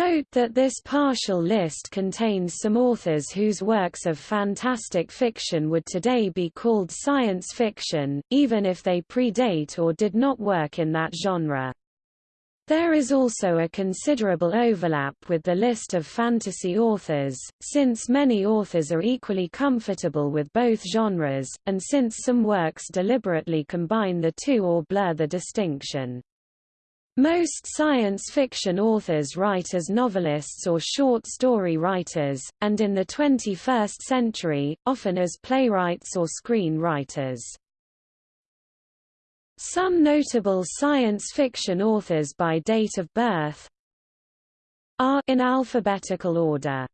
Note that this partial list contains some authors whose works of fantastic fiction would today be called science fiction, even if they predate or did not work in that genre. There is also a considerable overlap with the list of fantasy authors, since many authors are equally comfortable with both genres, and since some works deliberately combine the two or blur the distinction. Most science fiction authors write as novelists or short story writers, and in the 21st century, often as playwrights or screenwriters. Some notable science fiction authors by date of birth are in alphabetical order.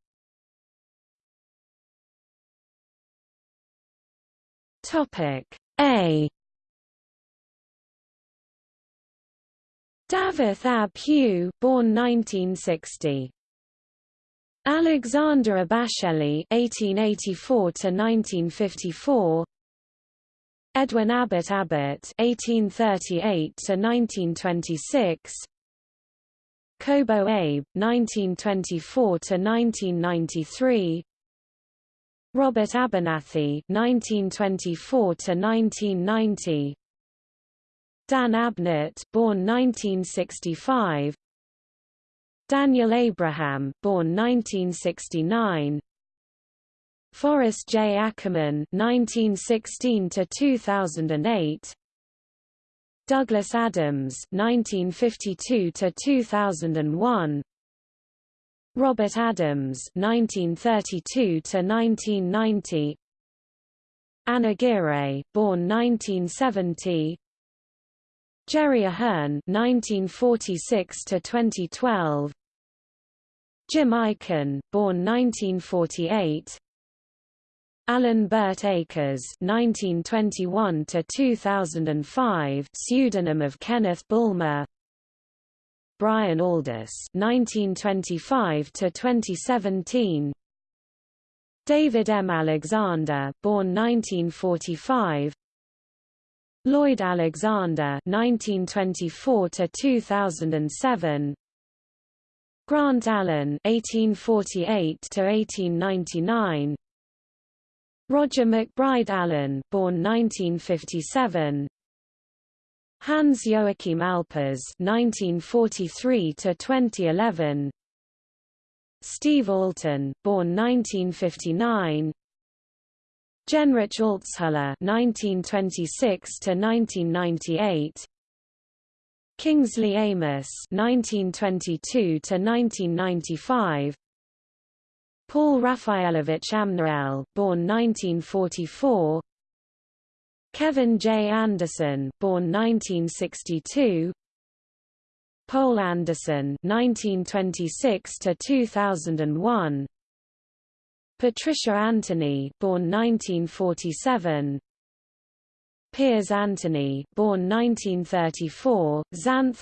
Topic A Dafydd ab Hugh, born 1960. Alexander Abasheli (1884–1954), Edwin Abbott Abbott (1838–1926), Kobo Abe (1924–1993), Robert Abernathy (1924–1990), Dan Abnett born 1965, Daniel Abraham born 1969, Forrest J. Ackerman 1916 to 2008, Douglas Adams 1952 to 2001, Robert Adams 1932 to 1990, Anna Aguirre, born 1970. Jerry Ahern (1946–2012). Jim Aikin, born 1948. Alan Burt Akers (1921–2005), pseudonym of Kenneth Bulmer. Brian Aldiss (1925–2017). David M. Alexander, born 1945. Lloyd Alexander 1924 to 2007 Grant Allen 1848 to 1899 Roger McBride Allen, born 1957. Hans Joachim Alpers 1943 to 2011 Steve Alten born 1959. Genrich Altshuller (1926–1998). Kingsley Amis (1922–1995). Paul Raphaelovich Amnuel, born 1944. Kevin J. Anderson, born 1962. Poul Anderson, 1926 to 2001. Patricia Anthony, born 1947. Piers Anthony, born 1934, Xanth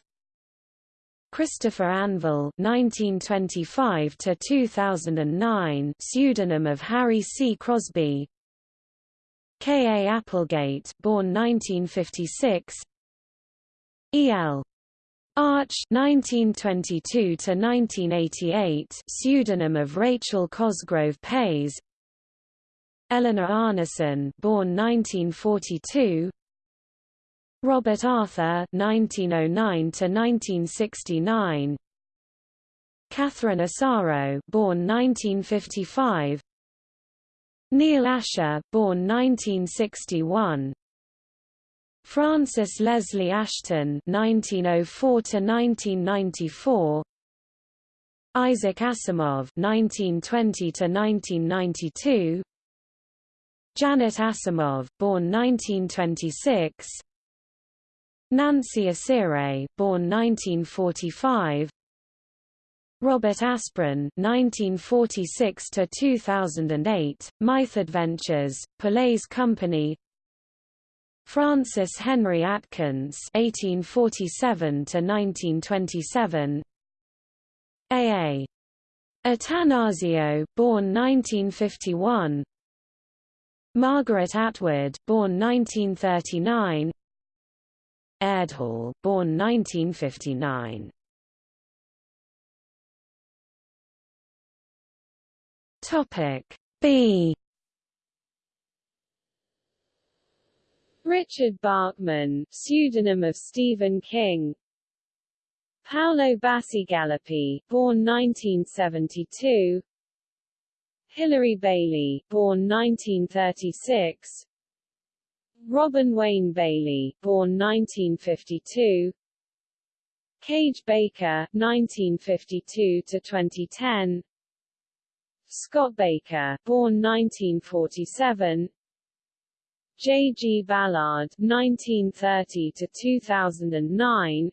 Christopher Anvil 1925 to 2009, pseudonym of Harry C. Crosby. K. A. Applegate, born 1956. E. L. Arch 1922 to 1988 pseudonym of Rachel Cosgrove Payes. Eleanor Arnason, born 1942. Robert Arthur 1909 to 1969 Catherine Asaro, born 1955, Neal Asher, born 1961, Frances Leslie Ashton (1904–1994), Isaac Asimov (1920–1992), Janet Asimov, born 1926. Nancy Asire, born 1945. Robert Asprin, 1946 to 2008, Myth Adventures, Phule's Company. Francis Henry Atkins, 1847 to 1927. A. A. Attanasio, born 1951. Margaret Atwood, born 1939. Ayerdhal, born 1959. Topic B Richard Bachman, pseudonym of Stephen King. Paolo Bacigalupi, born 1972. Hilary Bailey, born 1936. Robin Wayne Bailey, born 1952. Kage Baker, 1952 to 2010. Scott Baker, born 1947. J. G. Ballard, 1930 to 2009.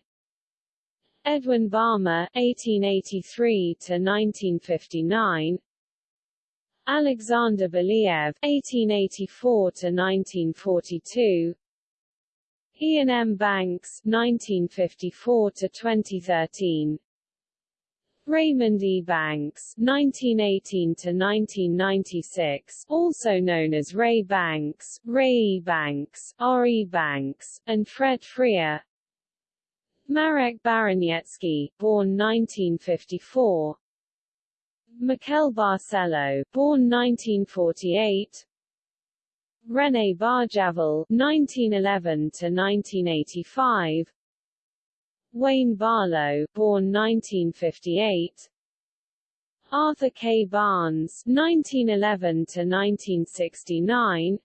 Edwin Balmer, 1883 to 1959. Alexander Belyaev 1884 to 1942. Iain M. Banks, 1954 to 2013. Raymond E. Banks, (1918–1996), also known as Ray Banks, Ray E. Banks, R. E. Banks, and Fred Freer. Marek Baraniecki, born 1954. Miquel Barceló, born 1948. René Barjavel, 1911 to 1985. Wayne Barlowe, born 1958. Arthur K. Barnes, 1911 to 1969.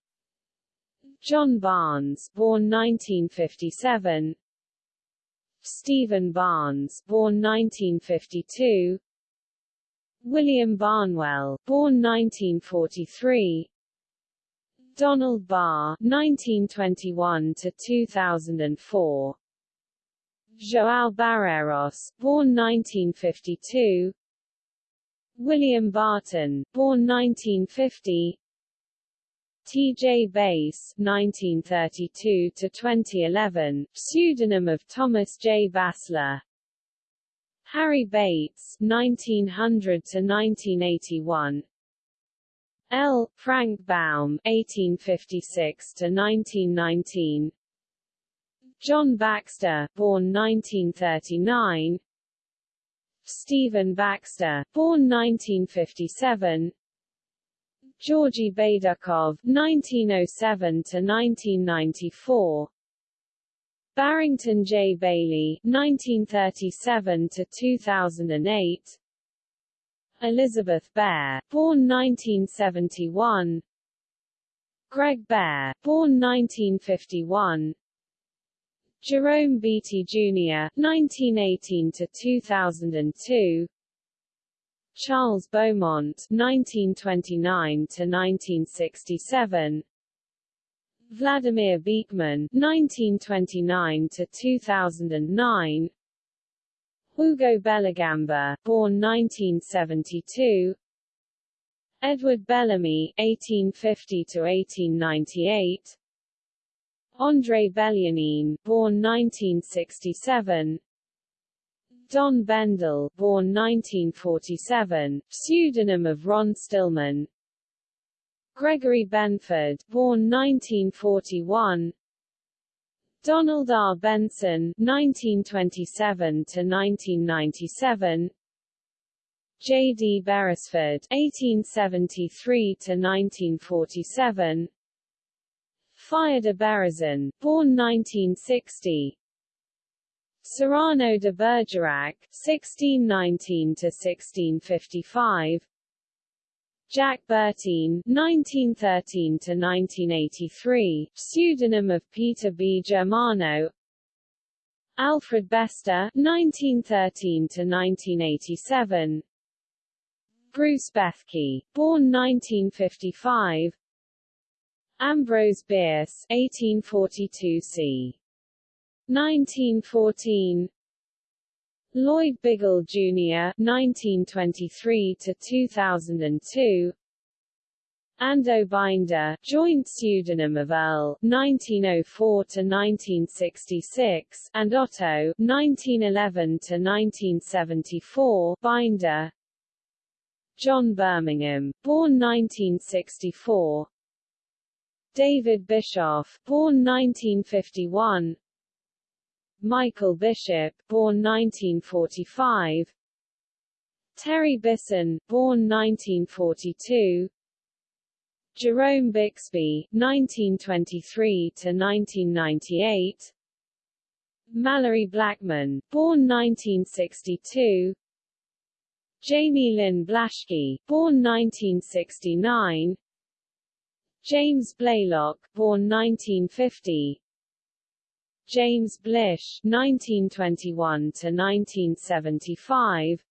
John Barnes, born 1957. Stephen Barnes, born 1952. William Barnwell, born 1943. Donald Barr, 1921 to 2004. João Barreiros, born 1952. William Barton, born 1950. T.J. Bass, 1932 to 2011, pseudonym of Thomas J. Bassler. Harry Bates, 1900 to 1981. L. Frank Baum, 1856 to 1919. John Baxter, born 1939. Stephen Baxter, born 1957. Georgy Baydukov, 1907 to 1994. Barrington J. Bayley, 1937 to 2008. Elizabeth Bear, born 1971. Greg Bear, born 1951. Jerome Beatty Jr., 1918 to 2002. Charles Beaumont, 1929 to 1967. Vladimir Beekman, 1929 to 2009. Hugo Bellagamba, born 1972. Edward Bellamy, 1850 to 1898. André Belyanin, born 1967. Don Bendel, born 1947, pseudonym of Ron Stillman. Gregory Benford, born 1941. Donald R. Benson, 1927 to 1997. J. D. Beresford, 1873 to 1947. Fyodor Berezin, born 1960. Cyrano de Bergerac, 1619 to 1655. Jack Bertine, 1913 to 1983, pseudonym of Peter B. Germano. Alfred Bester, 1913 to 1987. Bruce Bethke, born 1955. Ambrose Bierce, 1842 c. 1914. Lloyd Biggle Jr. 1923 to 2002. Ando Binder, joint pseudonym of Earl, 1904 to 1966, and Otto, 1911 to 1974. Binder. John Birmingham, born 1964. David Bischoff, born 1951. Michael Bishop, born 1945. Terry Bisson, born 1942. Jerome Bixby, 1923 to 1998. Malorie Blackman, born 1962. Jayme Lynn Blaschke, born 1969. James Blaylock, born 1950. James Blish, 1921 to 1975.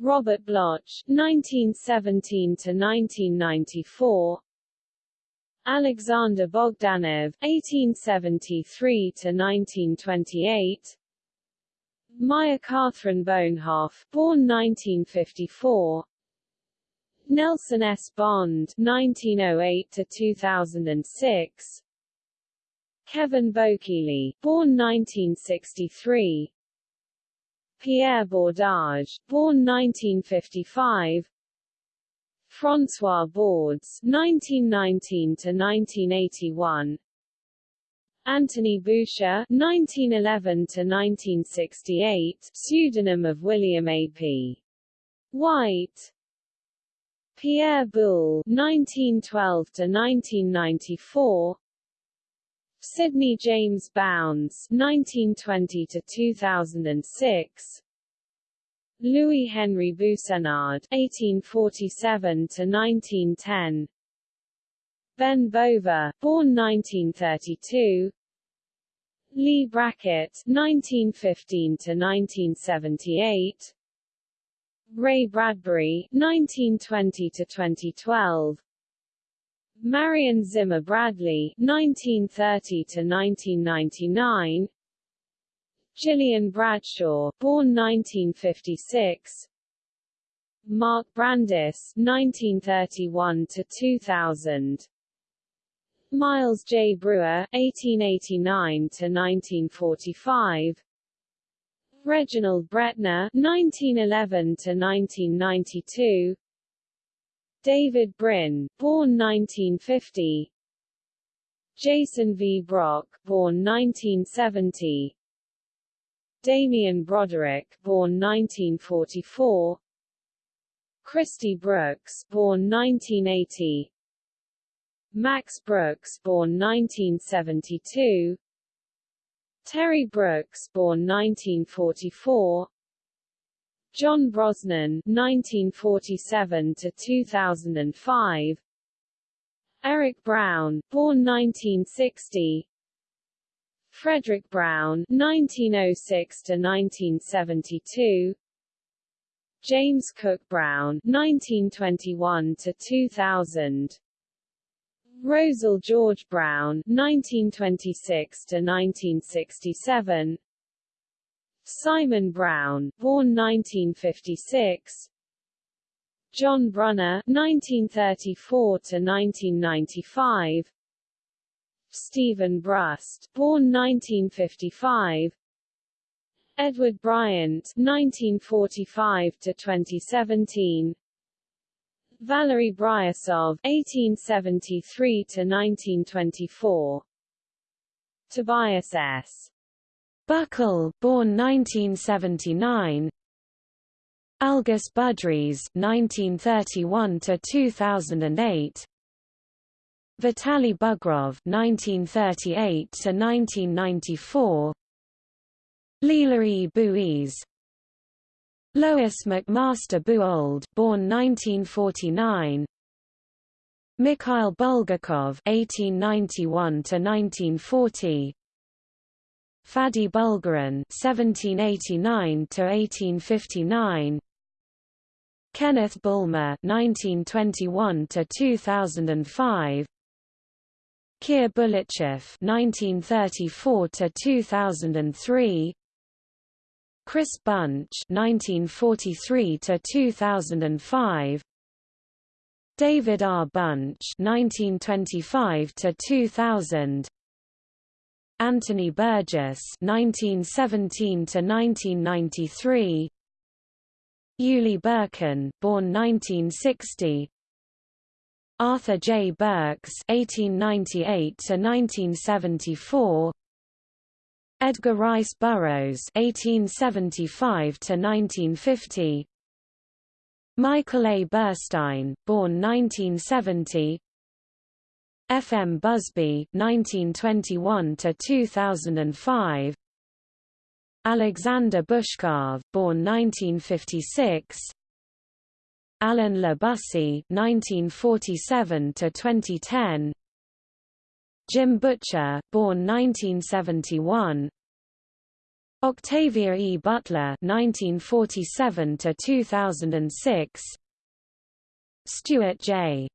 Robert Bloch, 1917 to 1994. Alexander Bogdanov, 1873 to 1928. Maya Kaathryn Bohnhoff, born 1954. Nelson S. Bond, 1908 to 2006. Kevin Bokeely, born 1963. Pierre Bordage, born 1955. François Bordes, 1919 to 1981. Anthony Boucher, 1911 to 1968, pseudonym of William A. P. White. Pierre Boulle, 1912 to 1994. Sidney James Bounds 1920 to 2006 Louis Henry Boussenard 1847 to 1910 Ben Bova born 1932 Leigh Brackett 1915 to 1978 Ray Bradbury 1920 to 2012 Marion Zimmer Bradley 1930 to 1999 Gillian Bradshaw born 1956 Mark Brandis 1931 to 2000 Miles J. Breuer, 1889 to 1945 Reginald Bretnor (1911–1992), David Brin, born 1950 Jason V. Brock, born 1970 Damien Broderick, born 1944 Christy Brooks, born 1980 Max Brooks, born 1972 Terry Brooks, born 1944 John Brosnan 1947 to 2005 Eric Brown born 1960 Fredric Brown 1906 to 1972 James Cook Brown 1921 to 2000 Rosel George Brown 1926 to 1967 Simon Brown, born 1956. John Brunner, 1934 to 1995. Steven Brust, born 1955. Edward Bryant, 1945 to 2017. Valery Bryusov, (1873–1924), Tobias S. Buckell, born 1979. Algis Budrys, 1931 to 2008. Vitaly Bugrov, 1938 to 1994. Leela E. Buies. Lois McMaster Bujold, born 1949. Mikhail Bulgakov, 1891 to 1940. Faddei Bulgarin (1789–1859), Kenneth Bulmer (1921–2005), Kir Bulychev (1934–2003), Chris Bunch 1943 to 2005 David R. Bunch 1925 to 2000 Anthony Burgess (1917 to 1993), Uli Birken, born 1960, Arthur J. Burks (1898 to 1974), Edgar Rice Burroughs (1875–1950), Michael A. Burstein, born 1970 F. M. Busby 1921 to 2005 Alexander Bushkov born 1956 Alan Le Bussy 1947 to 2010 Jim Butcher born 1971 Octavia E. Butler 1947 to 2006 Stuart J.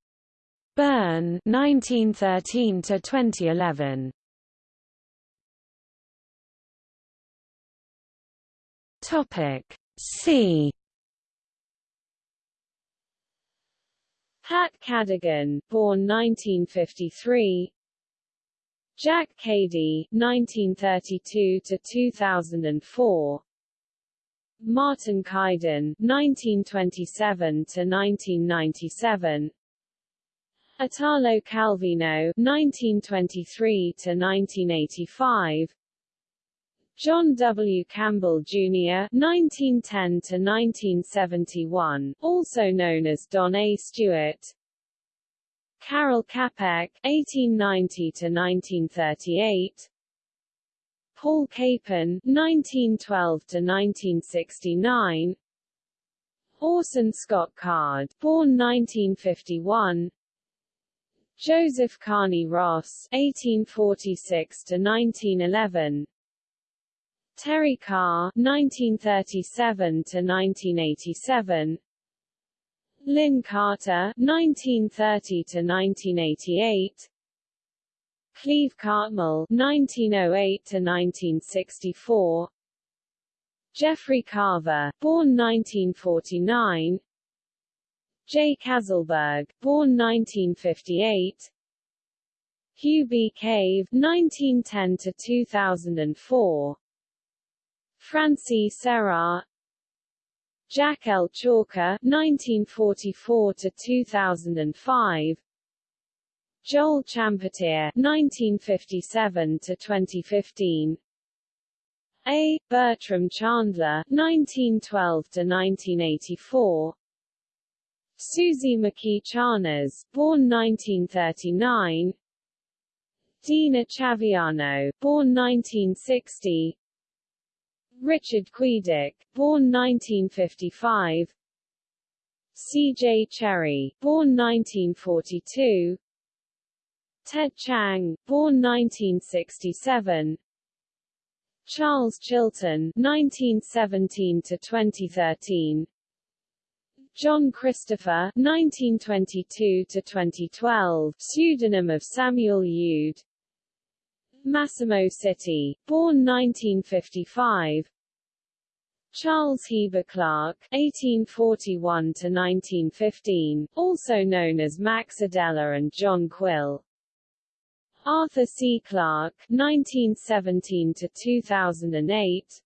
Byrne 1913 to 2011 Topic C. Pat Cadigan born 1953 Jack Cady, 1932 to 2004. Martin Caidin, 1927 to 1997. Italo Calvino, 1923 to 1985. John W. Campbell, Jr. 1910 to 1971, also known as Don A. Stewart, Karel Capek (1890–1938), Paul Capon (1912–1969), Orson Scott Card, born 1951. Joseph Carney Ross (1846–1911). Terry Carr (1937–1987). Lin Carter 1930 to 1988 Cleve Cartmill 1908 to 1964 Jeffrey Carver born 1949 Jay Caselberg born 1958 Hugh B. Cave 1910 to 2004 Francie Serra Jack L. Chalker 1944 to 2005 Joel Champetier 1957 to 2015 A. Bertram Chandler 1912 to 1984 Suzy McKee Charnas, born 1939 Daína Chaviano, born 1960 Richard Quedick, born 1955 C.J. Cherryh, born 1942 Ted Chiang, born 1967 Charles Chilton 1917 to 2013 John Christopher 1922 to 2012 pseudonym of Samuel Youd Massimo Citi, born 1955 Charles Heber Clark (1841–1915), also known as Max Adeler and John Quill. Arthur C. Clarke (1917–2008).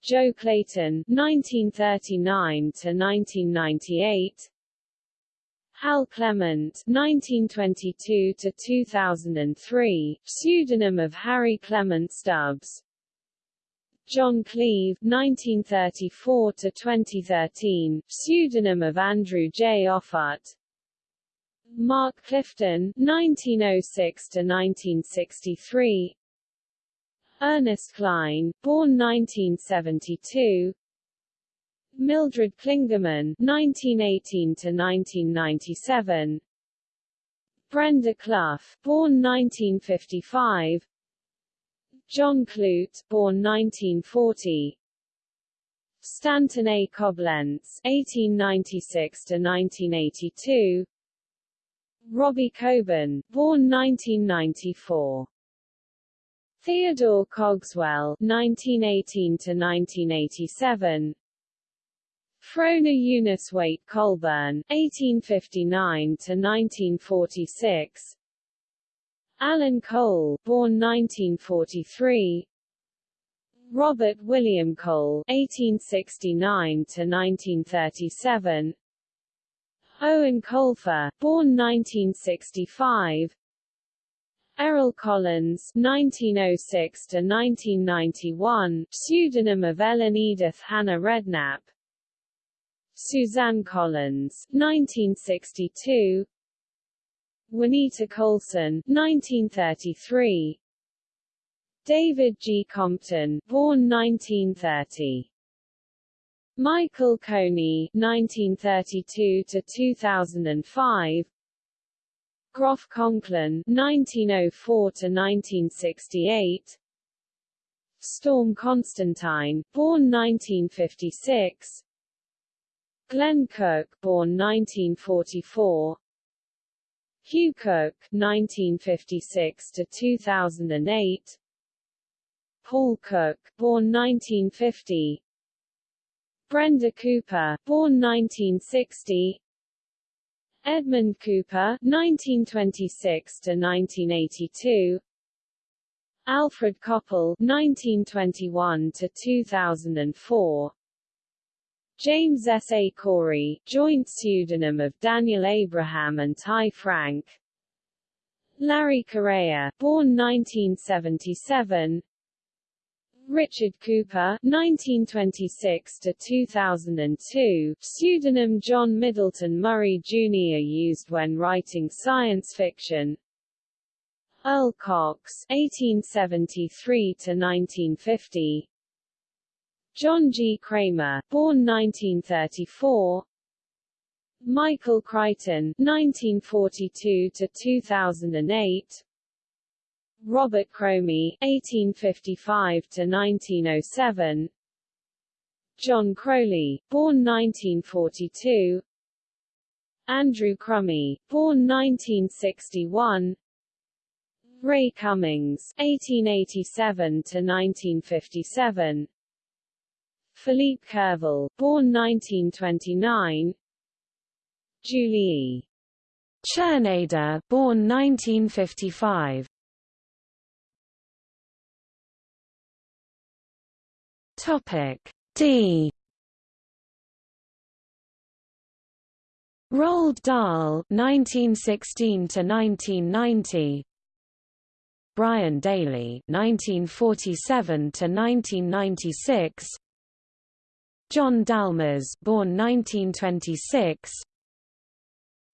Jo Clayton (1939–1998). Hal Clement (1922–2003), pseudonym of Harry Clement Stubbs. John Cleve (1934–2013), pseudonym of Andrew J. Offutt. Mark Clifton (1906–1963). Ernest Cline, born 1972, Mildred Clingerman (1918–1997), Brenda Clough, born 1955, John Clute, born 1940, Stanton A. Coblentz (1896–1982), Robbie Coburn, born 1994. Theodore Cogswell (1918–1987), Frona Eunice Waite Colburn (1859–1946), Alan Cole, born 1943. Robert William Cole (1869–1937). Eoin Colfer, born 1965. Errol Collins (1906–1991), pseudonym of Ellen Edith Hannah Redknapp. Suzanne Collins, 1962 Juanita Coulson, 1933 David G. Compton, born 1930 Michael Coney, 1932 to 2005 Groff Conklin, 1904 to 1968 Storm Constantine, born 1956 Glenn Cook, born 1944. Hugh Cook, 1956 to 2008. Paul Cook, born 1950. Brenda Cooper, born 1960. Edmund Cooper, 1926 to 1982. Alfred Coppel, 1921 to 2004. James S. A. Corey, joint pseudonym of Daniel Abraham and Ty Franck Larry Correia, born 1977 Richard Cowper 1926 to 2002 pseudonym John Middleton Murry Jr. used when writing science fiction Earl Cox 1873 to 1950 John G. Cramer, born 1934. Michael Crichton, 1942 to 2008. Robert Cromie, 1855 to 1907. John Crowley, born 1942. Andrew Crummy, born 1961. Ray Cummings, 1887 to 1957. Philippe Curval, born 1929. Julie. Czerneda, born 1955. Topic D. Roald Dahl, 1916 to 1990. Brian Daley, 1947 to 1996. John Dalmas, born 1926.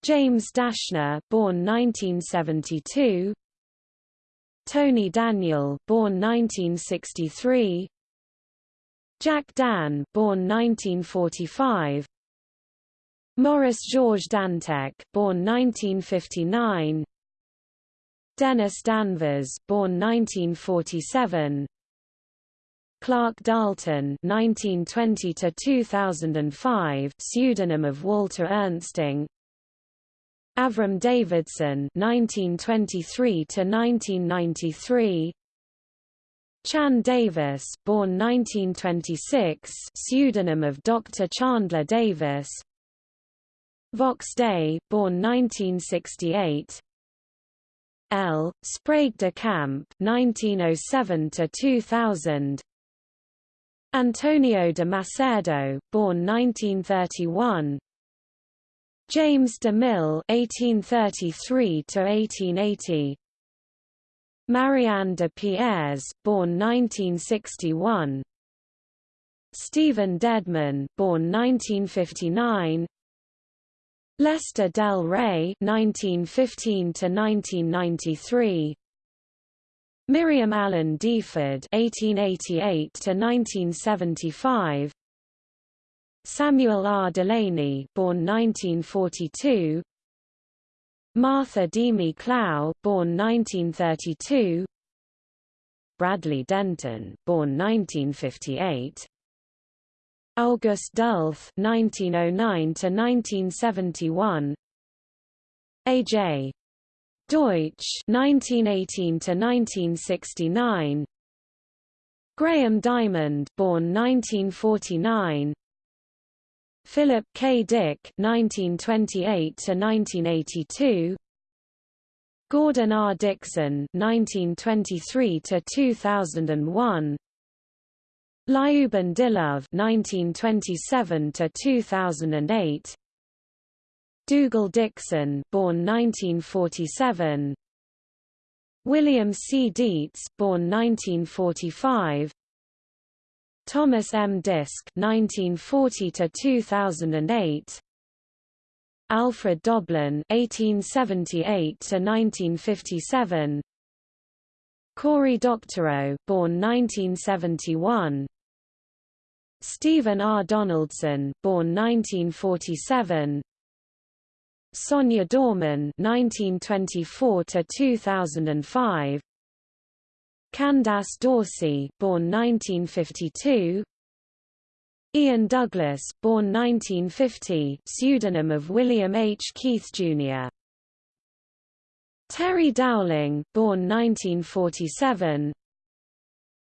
James Dashner, born 1972. Tony Daniel, born 1963. Jack Dann, born 1945. Maurice Georges Dantec, born 1959. Dennis Danvers, born 1947. Clark Dalton 1920 to 2005 pseudonym of Walter Ernsting. Avram Davidson 1923 to 1993 Chan Davis born 1926 pseudonym of Dr Chandler Davis. Vox Day born 1968 L. Sprague de Camp 1907 to 2000 Antonio de Macedo, born 1931. James de Mille (1833–1880). Marianne de Pierres, born 1961. Stephen Dedman, born 1959. Lester Del Rey (1915–1993). Miriam Allen deFord (1888–1975), Samuel R. Delany born 1942, Martha Demy Clow, born 1932, Bradley Denton, born 1958, August Derleth, 1909 to 1971, A.J. Deutsch 1918 to 1969 Graham Diamond born 1949 Philip K. Dick 1928 to 1982 Gordon R. Dickson 1923 to 2001 Liuben Dilov 1927 to 2008 Dougal Dixon, born 1947. William C. Dietz, born 1945. Thomas M. Disch 1940 to 2008 Alfred Doblin 1878 to 1957 Cory Doctorow born 1971 Stephen R. Donaldson born 1947 Sonya Dorman 1924 to 2005 Candace Dorsey born 1952 Ian Douglas born 1950 pseudonym of William H. Keith Jr. Terry Dowling born 1947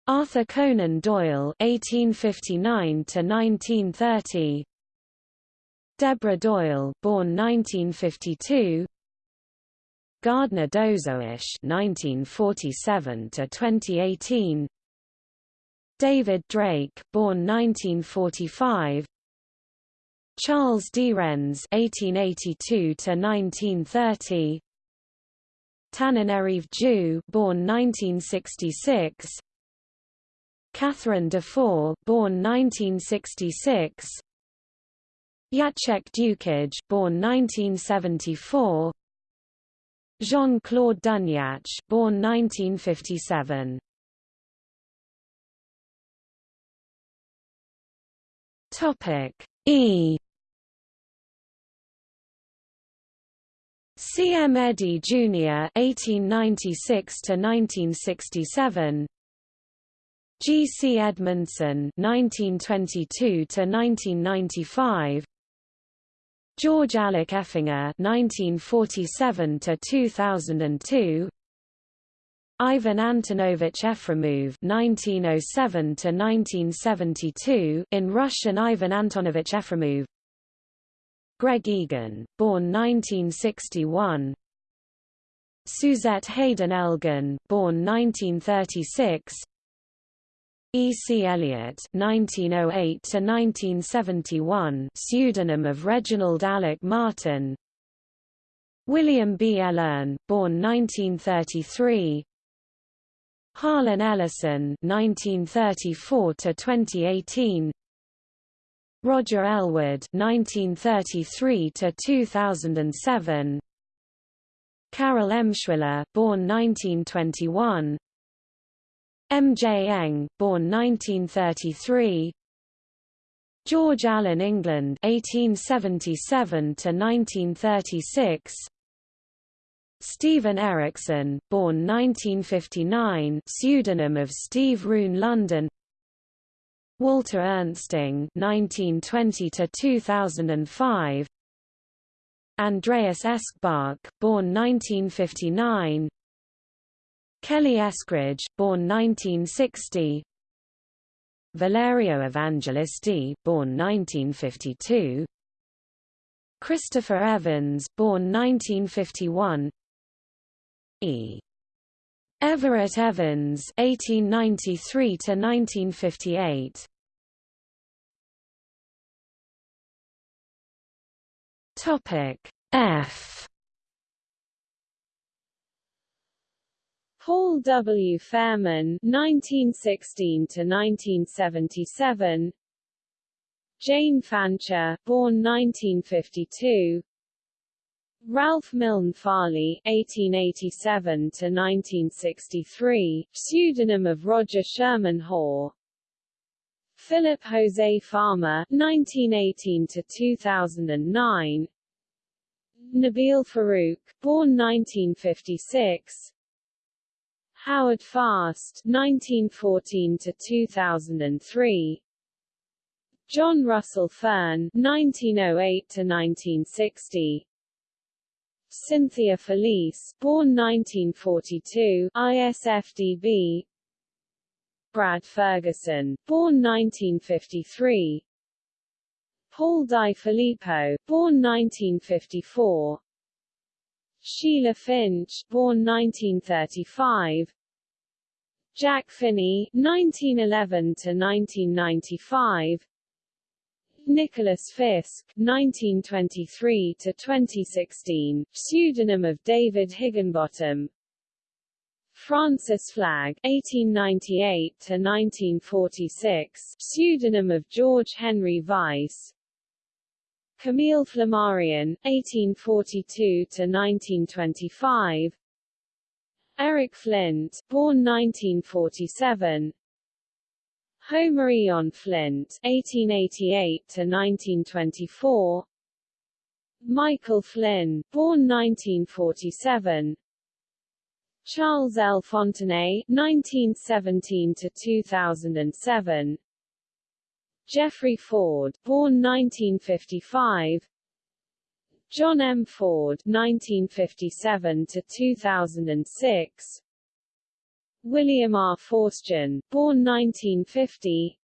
Arthur Conan Doyle 1859 to 1930 Deborah Doyle, born 1952. Gardner Dozois, 1947 to 2018. David Drake, born 1945. Charles Derennes, 1882 to 1930. Tananarive Due, born 1966. Catherine Dufour, born 1966. Jacek Dukaj, born 1974. Jean-Claude Dunyach, born 1957. Topic E. C. M. Eddy Jr. (1896 to 1967). G. C. Edmondson (1922 to 1995). George Alec Effinger (1947–2002), Ivan Antonovich Efremov (1907–1972) in Russian Ivan Antonovich Efremov. Greg Egan, born 1961. Suzette Haden Elgin, born 1936. E. C. Eliot (1908–1971), pseudonym of Reginald Alec Martin. William B. Ellern, born 1933. Harlan Ellison (1934–2018). Roger Elwood (1933–2007). Carol Emshwiller, born 1921. M. J. Engh, born 1933. George Allen England 1877 to 1936. Steven Erikson, born 1959, pseudonym of Steve Rune Lundin. Walter Ernsting 1920 to 2005. Andreas Eschbach, born 1959. Kelly Eskridge, born 1960 Valerio Evangelisti, born 1952 Christopher Evans, born 1951 E. Everett Evans 1893 to 1958 Topic F Paul W. Fairman (1916–1977), Jane Fancher born 1952 Ralph Milne Farley (1887–1963), pseudonym of Roger Sherman Hoare Philip Jose Farmer (1918–2009), Nabil Farouk born 1956 Howard Fast 1914 to 2003 John Russell Fearn 1908 to 1960 Cynthia Felice born 1942 ISFDB Brad Ferguson born 1953 Paul Di Filippo born 1954 Sheila Finch, born 1935. Jack Finney, 1911 to 1995. Nicholas Fisk, 1923 to 2016, pseudonym of David Higginbottom. Francis Flagg 1898 to 1946, pseudonym of George Henry Weiss. Camille Flammarion (1842–1925). Eric Flint, born 1947. Homer Eon Flint 1888 to 1924, Michael Flynn, born 1947. Charles L. Fontenay 1917 to 2007, Jeffrey Ford, born 1955. John M. Ford (1957–2006). William R. Forstchen, born 1950.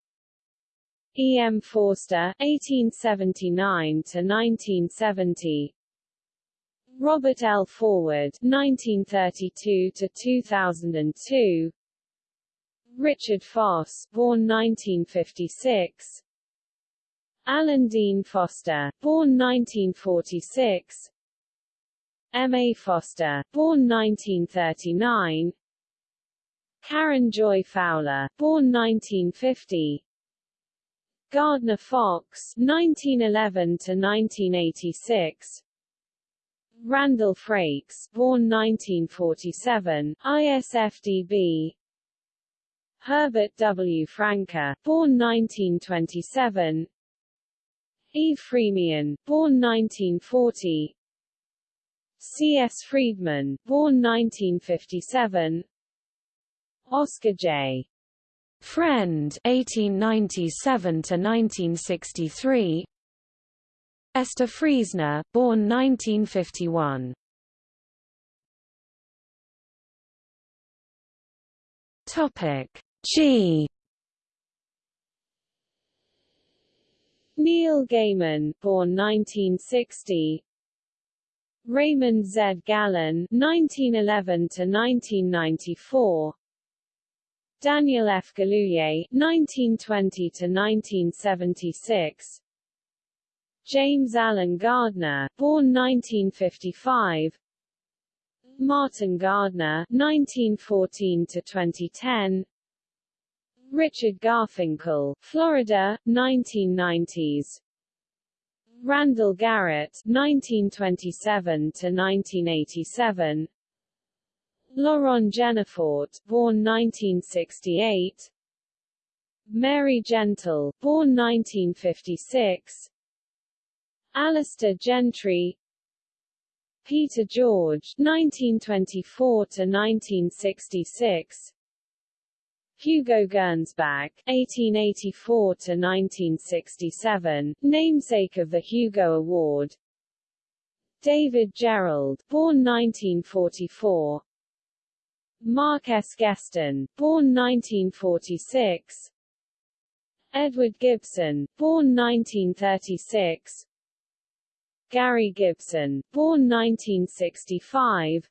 E. M. Forster (1879–1970). Robert L. Forward (1932–2002). Richard Foss, born 1956. Alan Dean Foster, born 1946. M. A. Foster, born 1939. Karen Joy Fowler, born 1950. Gardner Fox, 1911 to 1986. Randall Frakes, born 1947, ISFDB. Herbert W. Franke, born 1927. Eve Freemian, born 1940. C. S. Friedman, born 1957. Oscar J. Friend 1897 to 1963 Esther Friesner, born 1951. Topic G. Neil Gaiman, born 1960. Raymond Z. Gallun, 1911 to 1994. Daniel F. Galouye, 1920 to 1976. James Alan Gardner, born 1955. Martin Gardner, 1914 to 2010. Richard Garfinkel, Florida, 1990s. Randall Garrett, 1927 to 1987. Laurent Genefort, born 1968. Mary Gentle, born 1956. Alistair Gentry Peter George 1924 to 1966 Hugo Gernsback (1884–1967), namesake of the Hugo Award. David Gerrold born 1944 Mark S. Geston born 1946 Edward Gibson born 1936 Gary Gibson, born 1965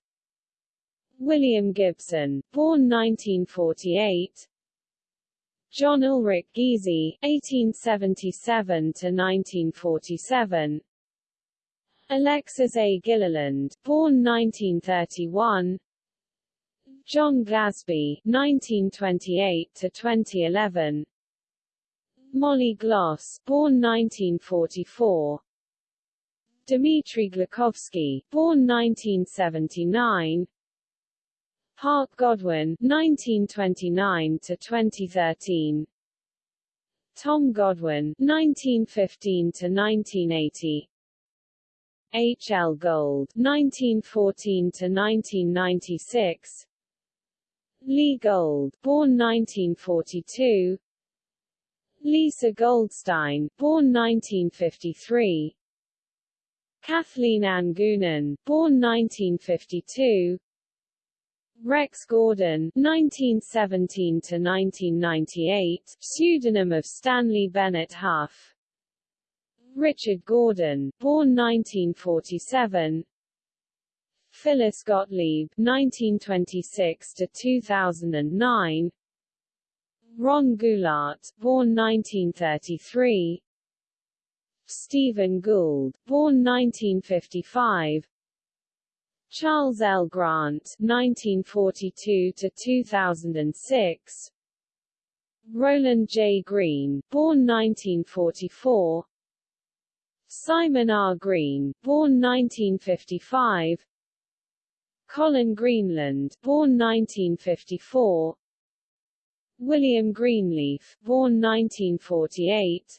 William Gibson, born 1948 John Ulrich Giesy, 1877–1947 Alexis A. Gilliland, born 1931 John Glasby, 1928–2011 Molly Gloss, born 1944 Dmitry Glukhovsky, born 1979. Parke Godwin, 1929 to 2013. Tom Godwin, 1915 to 1980. H. L. Gold, 1914 to 1996. Lee Gold, born 1942. Lisa Goldstein, born 1953. Kathleen Ann Goonan, born 1952. Rex Gordon, (1917–1998), pseudonym of Stanley Bennett Hough. Richard Gordon, born 1947. Phyllis Gottlieb, (1926–2009). Ron Goulart, born 1933. Stephen Gould, born 1955. Charles L. Grant 1942 to 2006 Roland J. Green born 1944 Simon R. Green born 1955 Colin Greenland born 1954 William Greenleaf born 1948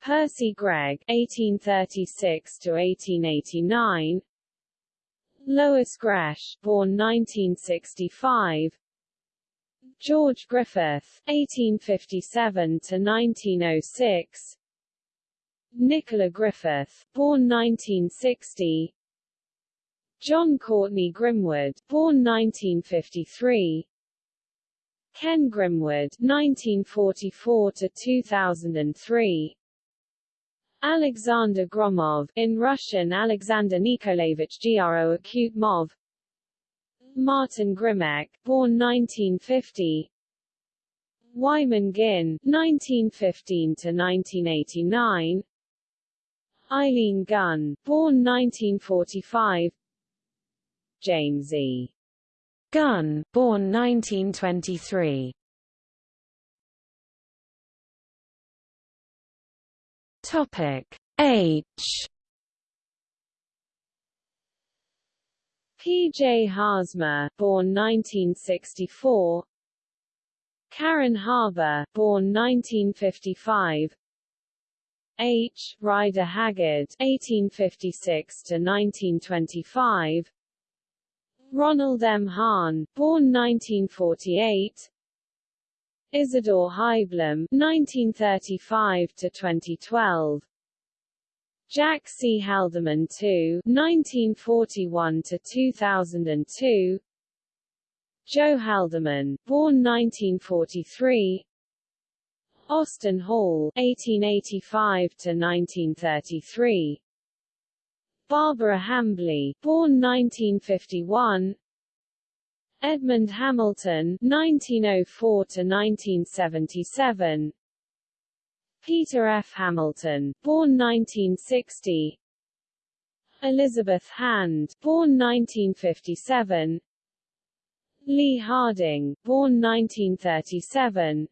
Percy Gregg 1836 to 1889 Lois Gresh born 1965 George Griffith 1857 to 1906 Nicola Griffith born 1960 Jon Courtenay Grimwood born 1953 Ken Grimwood 1944 to 2003 Alexander Gromov in Russian Alexander Nikolaevich Gro Acute Mov. Martin Grzimek born 1950 Wyman Guin 1915 to 1989 Eileen Gunn born 1945 James E. Gunn born 1923 Topic H P. J. Haarsma, born 1964. Karen Haber, born 1955. H. Rider Haggard, 1856 to 1925. Ronald M. Hahn, born 1948. Isidore Haiblum, (1935–2012), Jack C. Haldeman II, (1941–2002), Joe Haldeman, born 1943. Austin Hall, 1885 to 1933. Barbara Hambly, born 1951. Edmund Hamilton, 1904 to 1977. Peter F. Hamilton, born 1960. Elizabeth Hand, born 1957. Lee Harding, born 1937.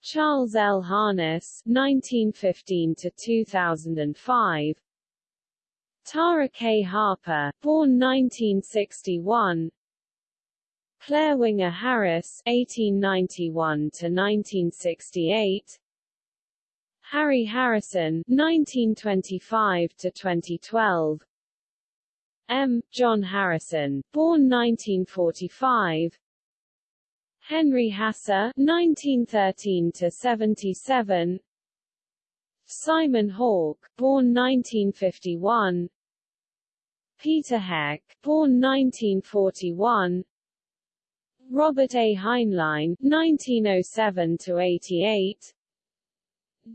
Charles L. Harness, 1915 to 2005. Tara K. Harper, born 1961. Clare Winger Harris, 1891 to 1968. Harry Harrison, 1925 to 2012. M. John Harrison, born 1945. Henry Hasse, 1913 to 77. Simon Hawke, born 1951. Peter Heck, born 1941. Robert A. Heinlein, 1907 to 88.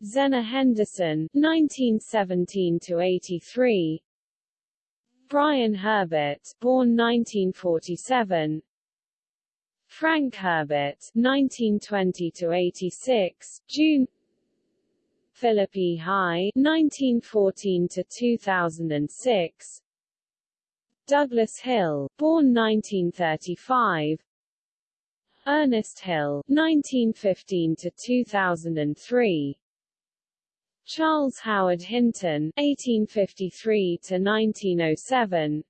Zenna Henderson, 1917 to 83. Brian Herbert, born 1947. Frank Herbert, 1920 to 86, June. Philip E. High, 1914 to 2006. Douglas Hill, born 1935. Ernest Hill, 1915 to 2003. Charles Howard Hinton (1853 to 1907),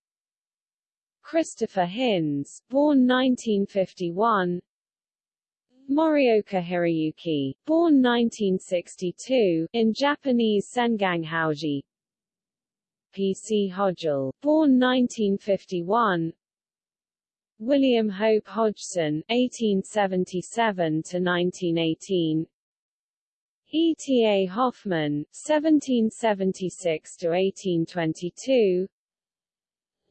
Christopher Hinz, born 1951, Morioka Hiroyuki, born 1962, in Japanese Senganghaoji, P.C. Hodgell, born 1951, William Hope Hodgson, 1877 to 1918. E. T. A. Hoffmann, 1776 to 1822.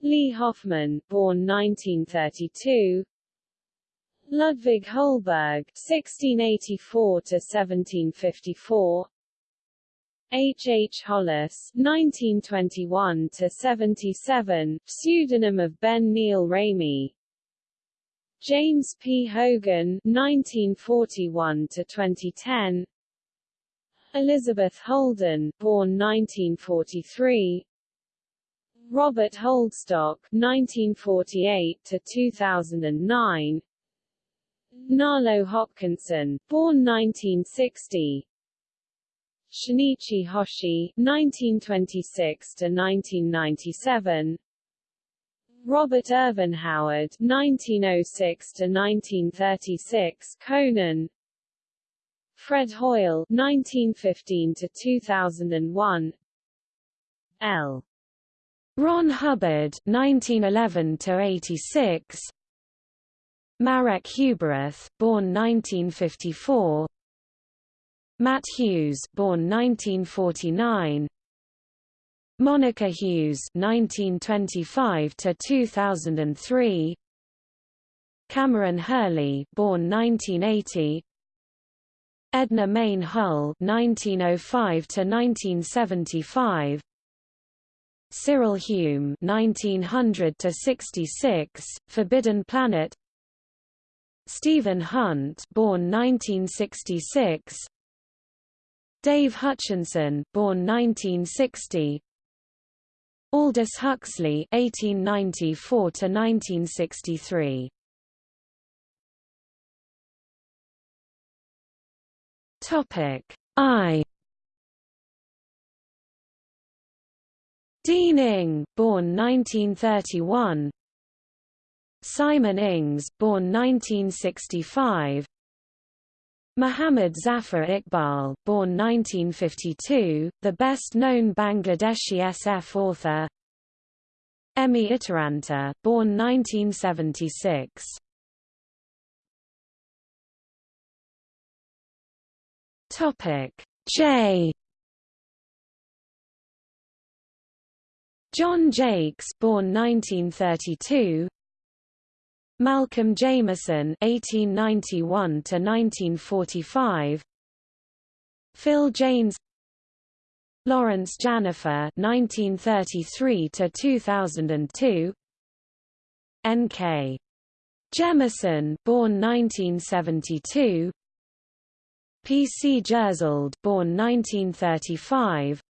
Lee Hoffman, born 1932. Ludwig Holberg, 1684 to 1754. H. H. Hollis, 1921 to 77, pseudonym of Ben Neal Ramey. James P. Hogan, 1941 to 2010. Elizabeth Holden, born 1943. Robert Holdstock (1948 to 2009), Nalo Hopkinson, born 1960, Shinichi Hoshi (1926 to 1997), Robert Ervin Howard (1906 to 1936), Conan, Fred Hoyle (1915 to 2001), L. Ron Hubbard 1911 to 86 Marek Huberath born 1954 Matt Hughes born 1949 Monica Hughes 1925 to 2003 Kameron Hurley born 1980 Edna Mayne Hull 1905 to 1975 Cyril Hume 1900 to 66 Forbidden Planet. Stephen Hunt born 1966 Dave Hutchinson born 1960 Aldous Huxley 1894 to 1963 Topic I. Dean Ing, born 1931 Simon Ings, born 1965 Muhammad Zafar Iqbal, born 1952, the best-known Bangladeshi SF author. Emmi Itäranta, born 1976 Topic J. John Jakes born 1932 Malcolm Jameson 1891 to 1945 Phil Janes Lawrence Janifer 1933 to 2002 N.K. Jemisin born 1972 P.C. Jersild born 1935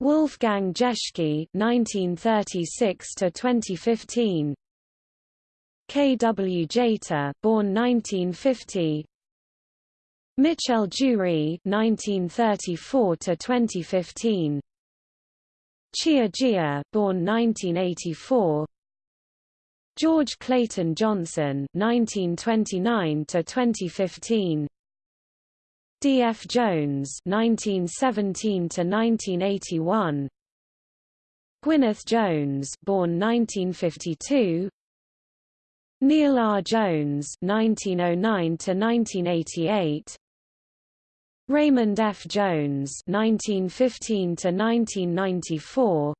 Wolfgang Jeschke 1936 to 2015 K. W. Jeter born 1950 Michel Jeury 1934 to 2015 Xia Jia born 1984 George Clayton Johnson 1929 to 2015 D. F. Jones 1917 to 1981 Gwyneth Jones born 1952 Neil R. Jones 1909 to 1988 Raymond F. Jones 1915 to 1994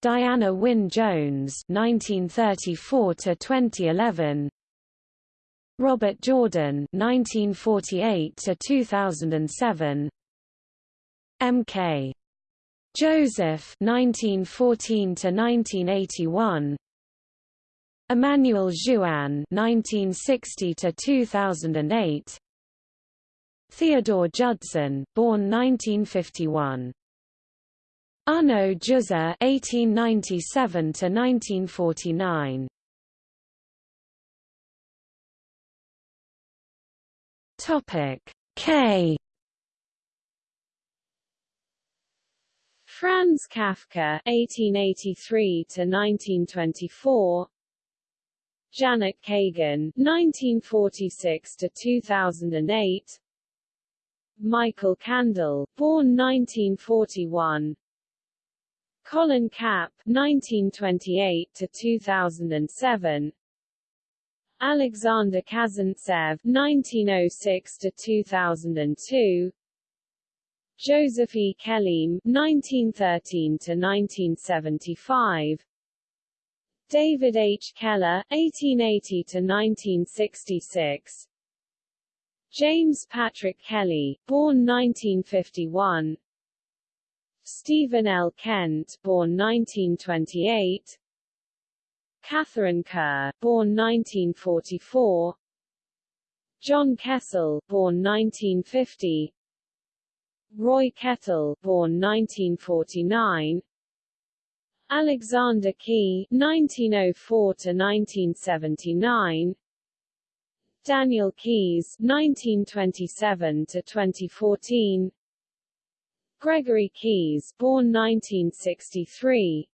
Diana Wynne Jones 1934 to 2011 Robert Jordan 1948 to 2007 M.K. Joseph 1914 to 1981 Emmanuel Jouin 1960 to 2008 Theodore Judson born 1951 Arno Juzza (1897–1949). Topic K. Franz Kafka 1883 to 1924 Janet Kagan 1946 to 2008 Michael Kandel born 1941 Colin Kapp 1928 to 2007 Alexander Kazantsev 1906 to 2002 Joseph E. Kelleam 1913 to 1975 David H. Keller 1880 to 1966 James Patrick Kelly born 1951 Stephen L. Kent born 1928 Katharine Kerr, born 1944 John Kessel, born 1950 Roy Kettle, born 1949 Alexander Key 1904 to 1979 Daniel Keyes 1927 to 2014 Gregory Keyes born 1963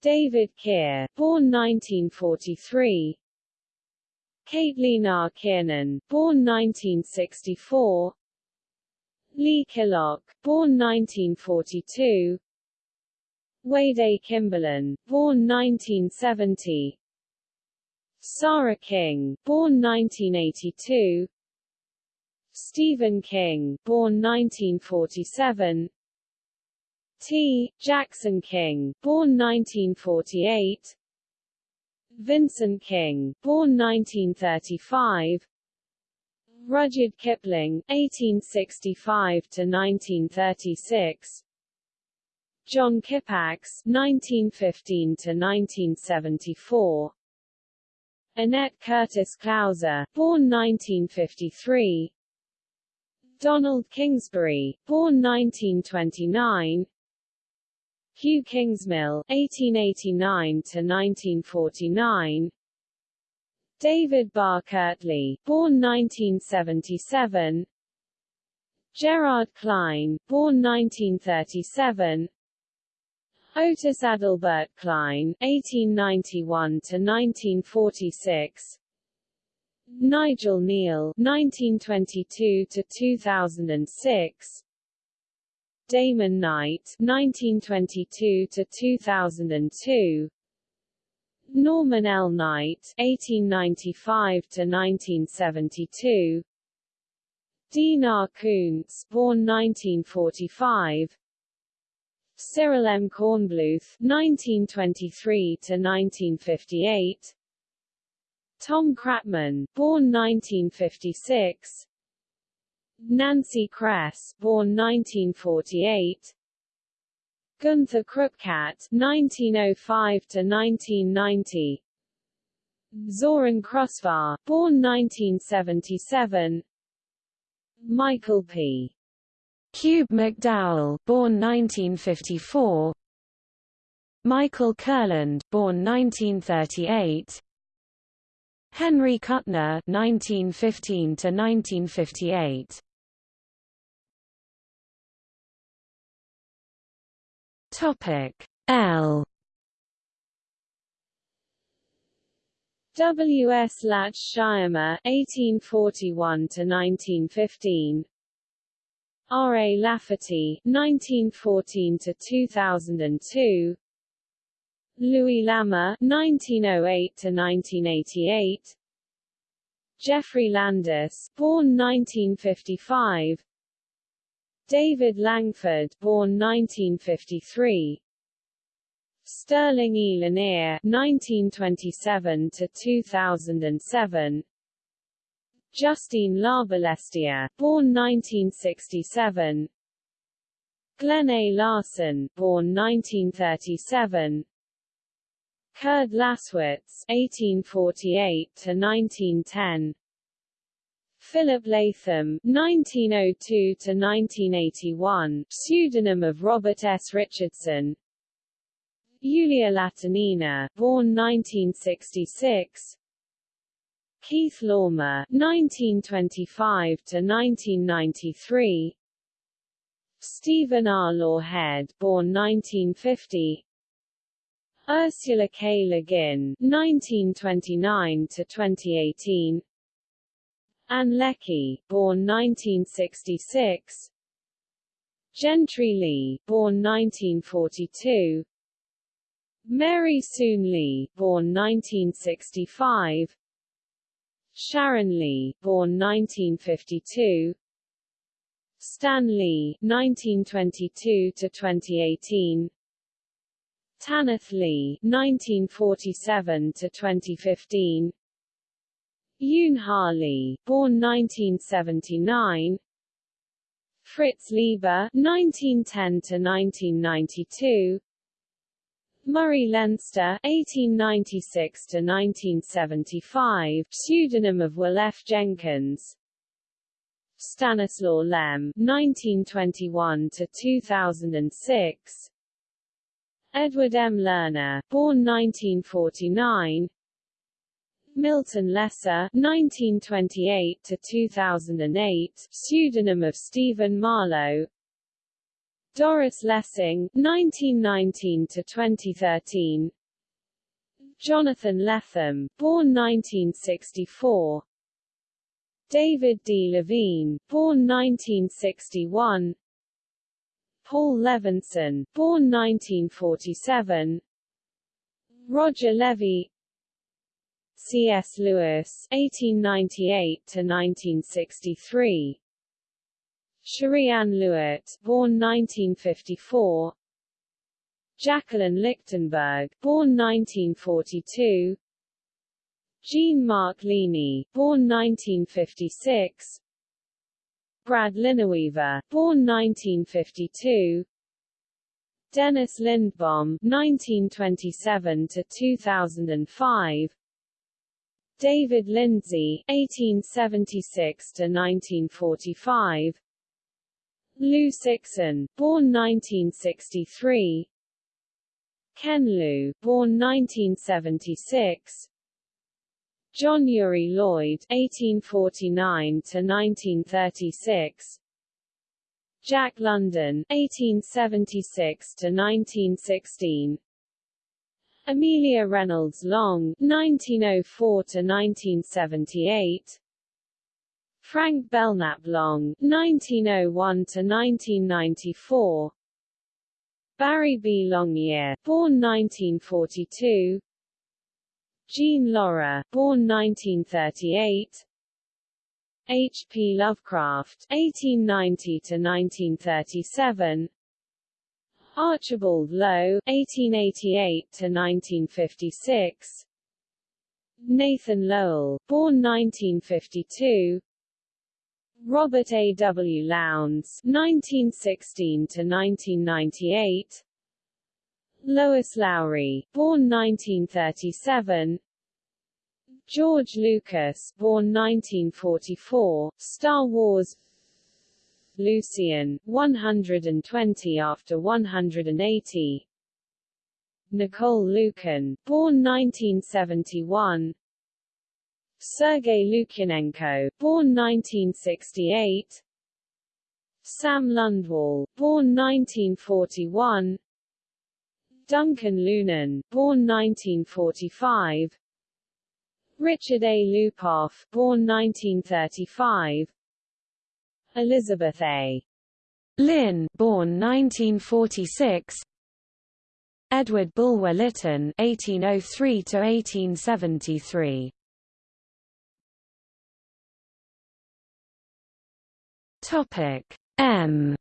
David Keir born 1943 Caitlin R. Kiernan born 1964 Lee Killough born 1942 Wade A. Kimberlin born 1970 Sarah King, born 1982 Stephen King, born 1947 T. Jackson King, born 1948 Vincent King, born 1935 Rudyard Kipling, 1865 to 1936 John Kippax, (1915–1974), Annette Curtis Klause, born 1953 Donald Kingsbury, born 1929 Hugh Kingsmill, (1889–1949), David Barr Kirtley, born 1977 Gerard Klein, born 1937 Otis Adalbert Klein (1891–1946), Nigel Kneale, (1922–2006), Damon Knight (1922–2002), Norman L. Knight (1895–1972), Dean R. Koontz, born 1945. Cyril M. Kornbluth (1923–1958), Tom Kratman, born 1956, Nancy Kress, born 1948, Gunther Krupkat (1905–1990), Zoran Krusvar, born 1977, Michael P. Kube McDowell, born 1954. Michael Kurland, born 1938. Henry Kuttner, 1915 to 1958. Topic L. W. S. Lach-Szyrma, 1841 to 1915. R. A. Lafferty, 1914 to 2002. Louis Lammer, 1908 to 1988. Geoffrey Landis, born 1955. David Langford, born 1953. Sterling E. Lanier, 1927 to 2007. Justine Larbalestier, born 1967 Glenn A. Larson, born 1937 Kurd Laßwitz, 1848–1910 Philip Latham, 1902 to 1981, pseudonym of Robert S. Richardson Yulia Latynina, born 1966 Keith Laumer, 1925 to 1993. Stephen R. Lawhead, born 1950. Ursula K. Le Guin, 1929 to 2018. Ann Leckie, born 1966. Gentry Lee, born 1942. Mary Soon Lee, born 1965. Sharon Lee, born 1952. Stan Lee, 1922 to 2018. Tanith Lee, 1947 to 2015. Yoon Ha Lee, born 1979. Fritz Leiber, 1910 to 1992. Murray Leinster (1896–1975), pseudonym of Will F. Jenkins. Stanislaw Lem (1921–2006). Edward M. Lerner, born 1949 Milton Lesser 1928 to 2008 pseudonym of Stephen Marlowe Doris Lessing 1919 to 2013 Jonathan Lethem born 1964 David D. Levine born 1961 Paul Levinson born 1947 Roger Levy C.S. Lewis, 1898 to 1963. Shariann Lewitt, born 1954. Jacqueline Lichtenberg, born 1942. Jean-Marc Ligny, born 1956. Brad Linaweaver, born 1952. Dennis Lindbohm, 1927 to 2005. David Lindsay, 1876–1945 Liu Cixin, born 1963 Ken Liu, born 1976 John Uri Lloyd, 1849 to 1936, Jack London, 1876 to 1916, Amelia Reynolds Long, 1904–1978 Frank Belknap Long, 1901–1994 Barry B. Longyear, born 1942 Jean Lorrah, born 1938 H. P. Lovecraft, 1890–1937 Archibald Low, 1888–1956 Nathan Lowell, born 1952 Robert A. W. Lowndes, 1916–1998 Lois Lowry, born 1937 George Lucas, born 1944, Star Wars. Lucian, 120 after 180 Nicole Lukin, born 1971 Sergei Lukyanenko, born 1968 Sam Lundwall, born 1941 Duncan Lunan, born 1945 Richard A. Lupoff, born 1935 Elizabeth A. Lynn, born 1946. Edward Bulwer Lytton, 1803 to 1873. Topic M.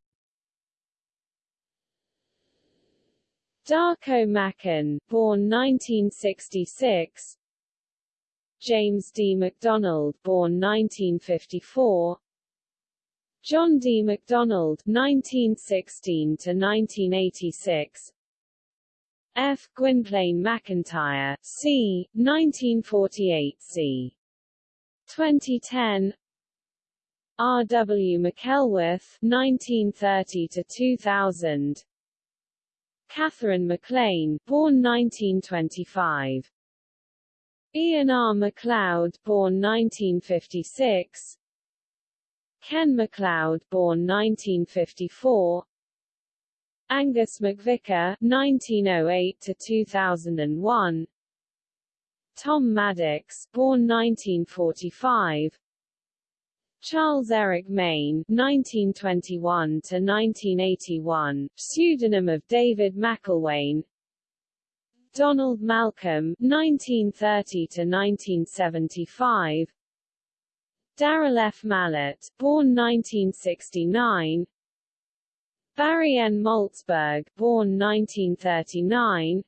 Darko Macan, born 1966. James D. MacDonald, born 1954. John D. MacDonald 1916 to 1986, F. Gwynplaine MacIntyre, c. 1948 c. 2010. R. W. Mackelworth (1930–2000). Katherine MacLean, born 1925. Ian R. MacLeod, born 1956. Ken MacLeod, born 1954. Angus MacVicar, 1908 to 2001. Tom Maddox, born 1945. Charles Eric Main, 1921 to 1981, pseudonym of David McIlwain. Donald Malcolm, 1930 to 1975. Daryl F. Mallett, born 1969 Barry N. Malzberg, born 1939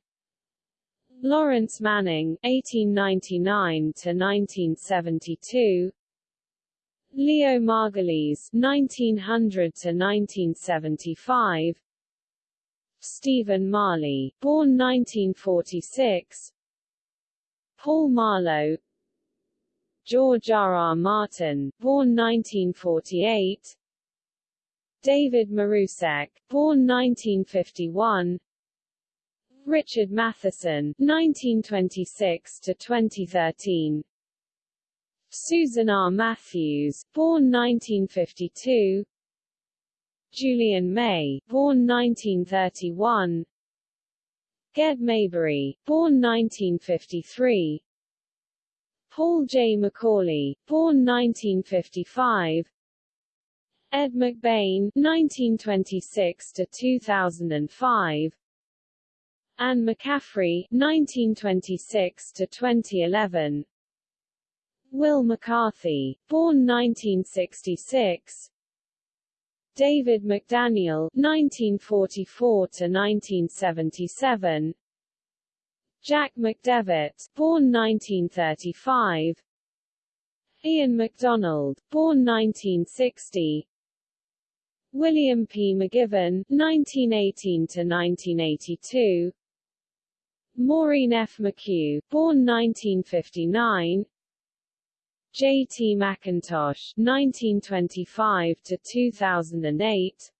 Lawrence Manning, 1899–1972 Leo Margulies, 1900–1975 Stephen Marley, born 1946 Paul Marlowe George R. R. Martin, born 1948 David Marusek, born 1951 Richard Matheson, 1926 to 2013. Susan R. Matthews, born 1952. Julian May, born 1931. Ged Maybury, born 1953. Paul J. McAuley, born 1955. Ed McBain, 1926 to 2005. Anne McCaffrey, 1926 to 2011. Wil McCarthy, born 1966. David McDaniel, 1944 to 1977. Jack McDevitt, born 1935. Ian McDonald, born 1960. William P. McGivern, 1918 to 1982. Maureen F. McHugh, born 1959. J. T. McIntosh, 1925 to 2008.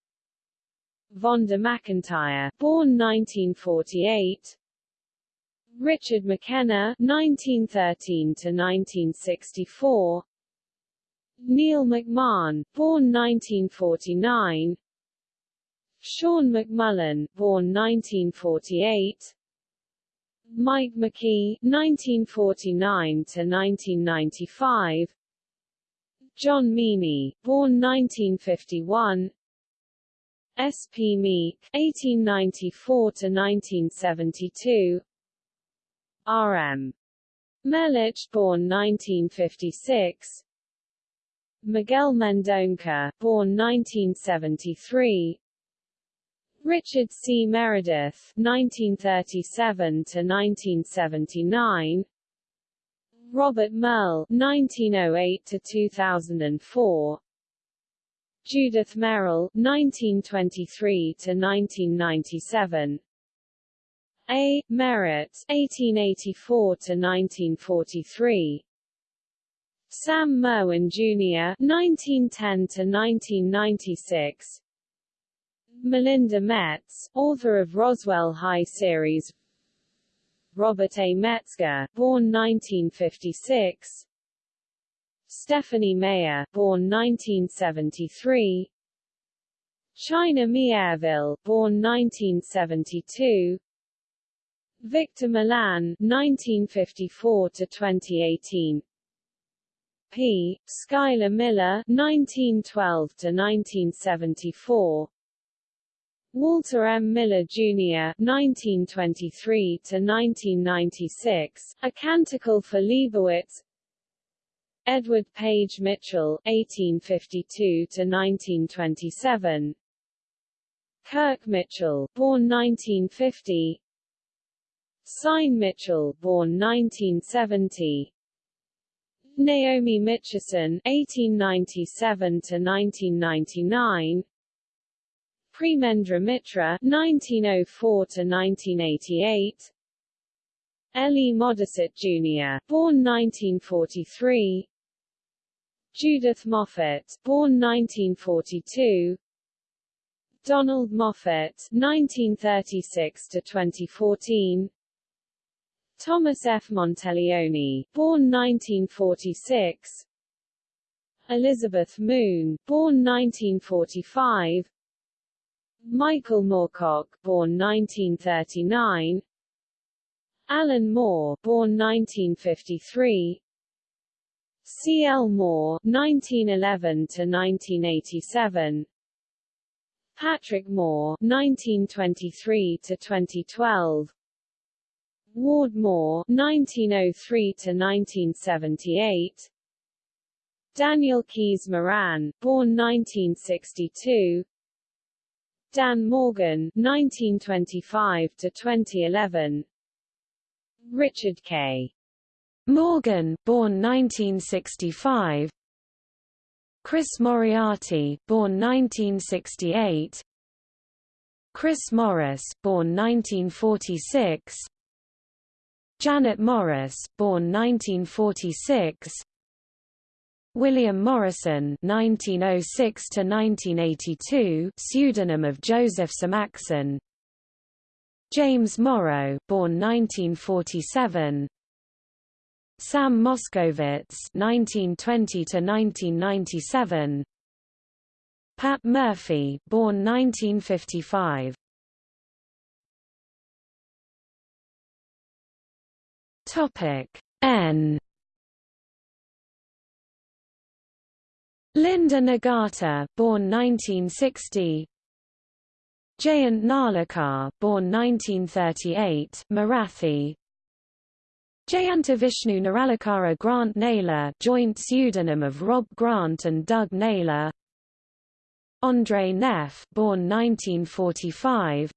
Vonda McIntyre, born 1948. Richard McKenna, 1913 to 1964. Neil McMahon, born 1949. Sean McMullen, born 1948. Mike McQuay, 1949 to 1995. John Meaney, born 1951. S. P. Meek, 1894 to 1972. R. M. Meluch, born 1956. Miguel Mendonca, born 1973. Richard C. Meredith, 1937 to 1979. Robert Merle, 1908 to 2004. Judith Merril 1923 to 1997. A. Merritt, 1884 to 1943. Sam Merwin Jr., 1910 to 1996. Melinda Metz, author of Roswell High series. Robert A. Metzger, born 1956. Stephenie Meyer, born 1973. China Miéville, born 1972. Victor Milan, 1954 to 2018. P. Schuyler Miller, 1912 to 1974. Walter M. Miller, Jr. 1923 to 1996. A Canticle for Leibowitz. Edward Page Mitchell, 1852 to 1927. Kirk Mitchell, born 1950. Syne Mitchell, born 1970. Naomi Mitchison (1897–1999), Premendra Mitra (1904–1988), L. E. Modesitt Jr., born 1943, Judith Moffett, born 1942, Donald Moffitt (1936–2014), Thomas F. Monteleone, born 1946 Elizabeth Moon, born 1945 Michael Moorcock, born 1939 Alan Moore, born 1953 C. L. Moore, 1911 to 1987, Patrick Moore, 1923 to 2012, Ward Moore 1903 to 1978 Daniel Keyes Moran born 1962 Dan Morgan 1925 to 2011 Richard K. Morgan born 1965 Chris Moriarty born 1968 Chris Morris born 1946 Janet Morris, born 1946. William Morrison (1906–1982), pseudonym of Joseph Samachson. James Morrow, born 1947. Sam Moskowitz, (1920–1997), Pat Murphy, born 1955. Topic N. Linda Nagata, born 1960. Jayant Narlikar, born 1938, Marathi. Jayantavishnu Naralakara Grant Naylor, joint pseudonym of Rob Grant and Doug Naylor. Andre Neff, born 1945.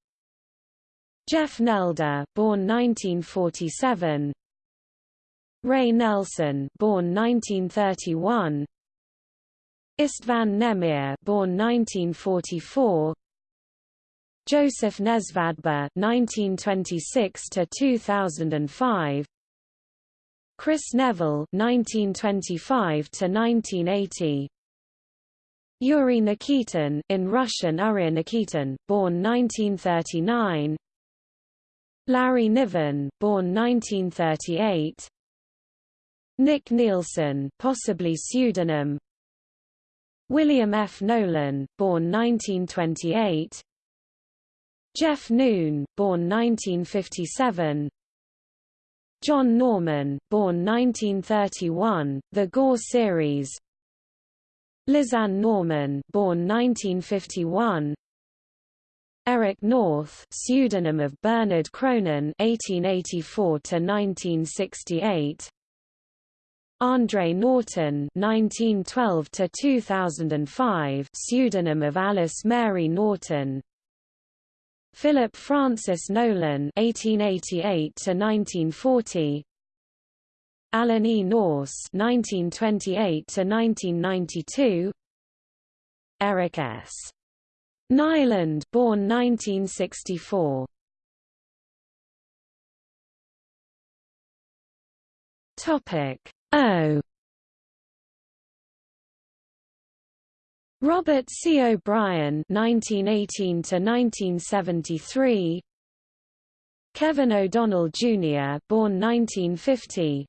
Jeff Nelder, born 1947. Ray Nelson, born 1931. Istvan Nemere, born 1944. Joseph Nesvadba 1926 to 2005 Kris Neville 1925 to 1980 Yuri Nikitin, in Russian Uriy Nikitin, born 1939. Larry Niven, born 1938. Nick Nielsen, possibly pseudonym. William F. Nolan, born 1928. Jeff Noon, born 1957 John Norman, born 1931, The Gor Series Lisanne Norman, born 1951 Eric North, pseudonym of Bernard Cronin, 1884 to 1968. Andre Norton, (1912–2005), pseudonym of Alice Mary Norton. Philip Francis Nowlan (1888–1940), Alan E. Nourse (1928–1992), Eric S. Nylund, born 1964. Topic O. Robert C. O'Brien (1918–1973), Kevin O'Donnell Jr. (born 1950),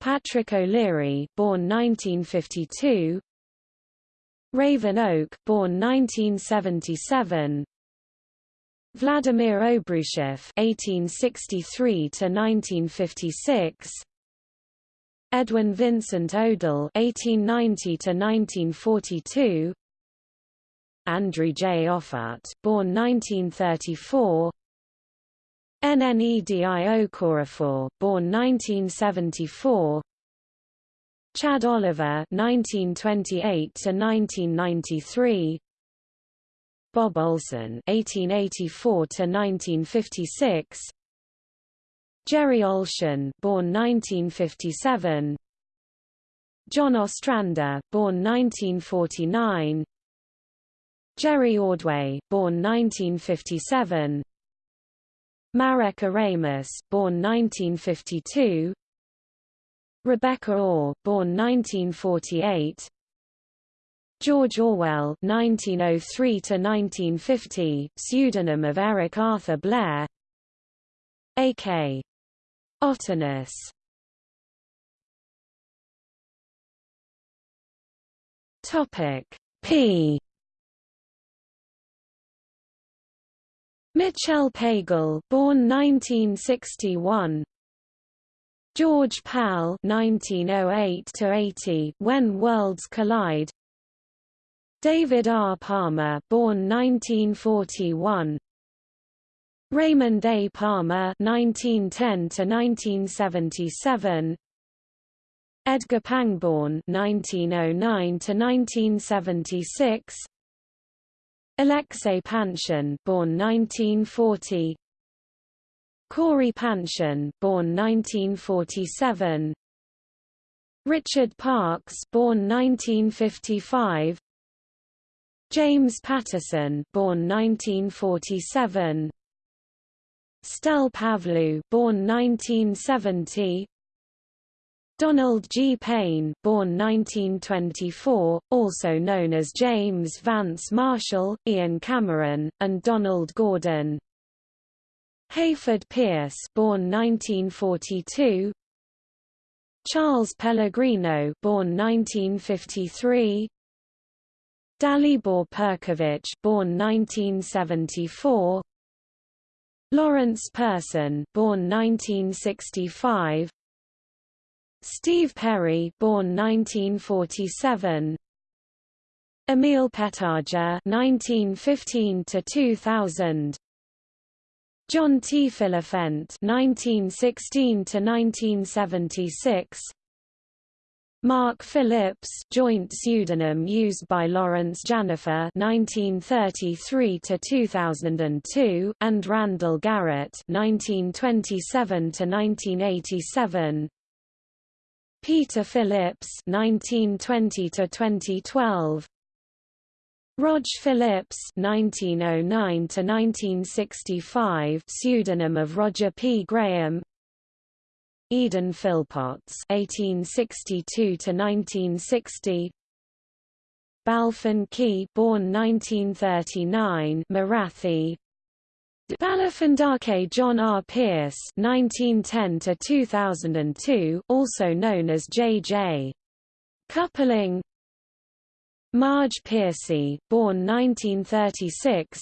Patrick O'Leary (born 1952), Raven Oak (born 1977), Vladimir Obruchev (1863–1956), Edwin Vincent Odle (1890–1942), Andrew J. Offutt, born 1934, Nnedi Okorafor, born 1974, Chad Oliver 1928 to 1993 Bob Olsen (1884–1956). Jerry Oltion, born 1957. John Ostrander, born 1949. Jerry Ordway, born 1957. Marek Oramus, born 1952. Rebecca Ore, born 1948. George Orwell (1903–1950), pseudonym of Eric Arthur Blair. A.K. Ottinus Topic P Mitchell Pagel, born 1961. George Pal, 1908 to 80, When Worlds Collide. David R. Palmer, born 1941. Raymond A. Palmer (1910–1977), Edgar Pangborn (1909–1976), Alexei Panshin, born 1940, Cory Panshin, born 1947, Richard Parks born 1955. James Patterson, born 1947. Stel Pavlou, born 1970. Donald G. Payne, born 1924, also known as James Vance Marshall, Ian Cameron, and Donald Gordon. Hayford Peirce, born 1942. Charles Pellegrino, born 1953. Dalibor Perkovich, born 1974. Lawrence Person, born 1965. Steve Perry, born 1947. Emil Pettarger, 1915 to 2000. John T. Phillifent, 1916 to 1976. Mark Phillips, joint pseudonym used by Laurence Janifer (1933–2002) and Randall Garrett (1927–1987). Peter Phillips (1920–2012). Rog Phillips (1909–1965), pseudonym of Roger P. Graham. Eden Philpotts (1862–1960). Balfin Key, born 1939, Marathi. Balafandake John R. Pierce (1910–2002), also known as J.J. Coupling. Marge Piercy, born 1936.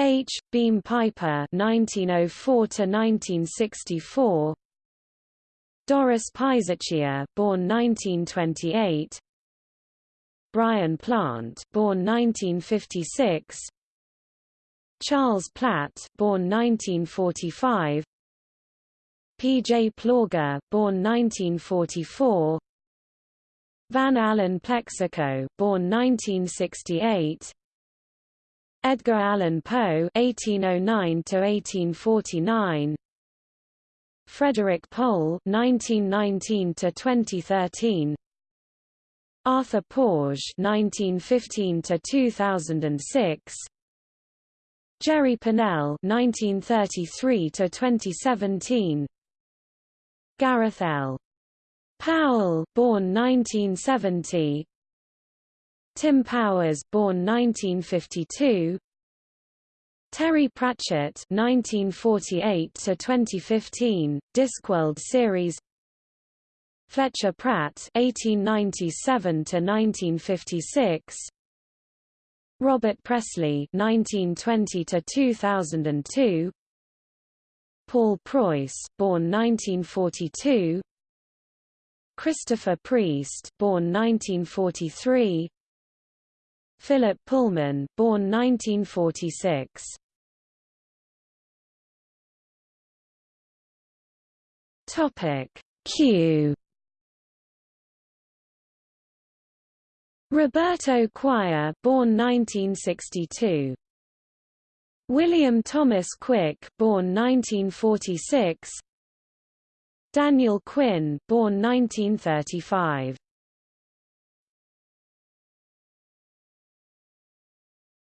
H. Beam Piper (1904–1964). Doris Piserchia, born 1928. Brian Plante, born 1956. Charles Platt, born 1945. P. J. Plauger, born 1944. Van Allen Plexico, born 1968. Edgar Allan Poe (1809–1849), Frederik Pohl (1919–2013), Arthur Porges (1915–2006), Jerry Pournelle (1933–2017), Gareth L. Powell, born 1970. Tim Powers, born 1952. Terry Pratchett 1948 to 2015 Discworld series. Fletcher Pratt 1897 to 1956 Robert Presslie 1920 to 2002 Paul Preuss, born 1942. Christopher Priest, born 1943. Philip Pullman, born 1946. Topic Q. Roberto Quire, born 1962. William Thomas Quick, born 1946. Daniel Quinn, born 1935.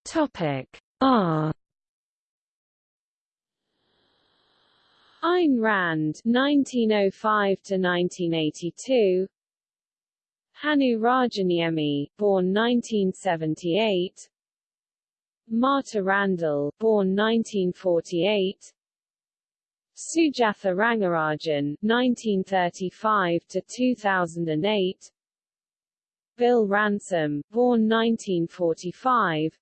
Topic R. Ayn Rand 1905 to 1982 Hannu Rajaniemi born 1978 Marta Randall born 1948 Sujatha Rangarajan (1935–2008), Bill Ransom born 1945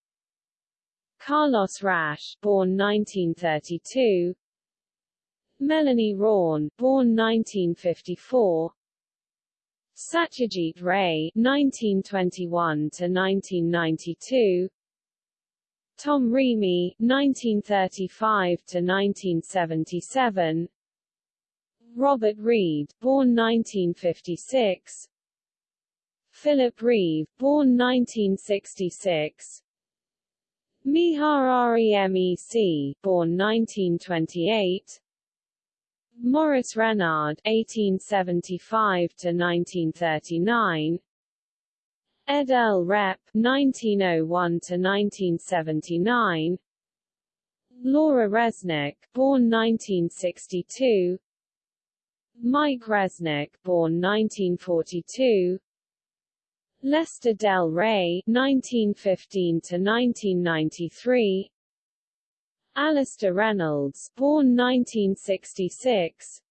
Carlos Rasch, born 1932. Melanie Rawn, born 1954. Satyajit Ray, 1921 to 1992. Tom Reamy, 1935 to 1977. Robert Reed, born 1956. Philip Reeve, born 1966. Miha Remec, born 1928. Maurice Renard, 1875 to 1939. Ed L. Rep, 1901 to 1979. Laura Resnick, born 1962. Mike Resnick, born 1942. Lester Del Rey 1915 to 1993 Alastair Reynolds, born 1966.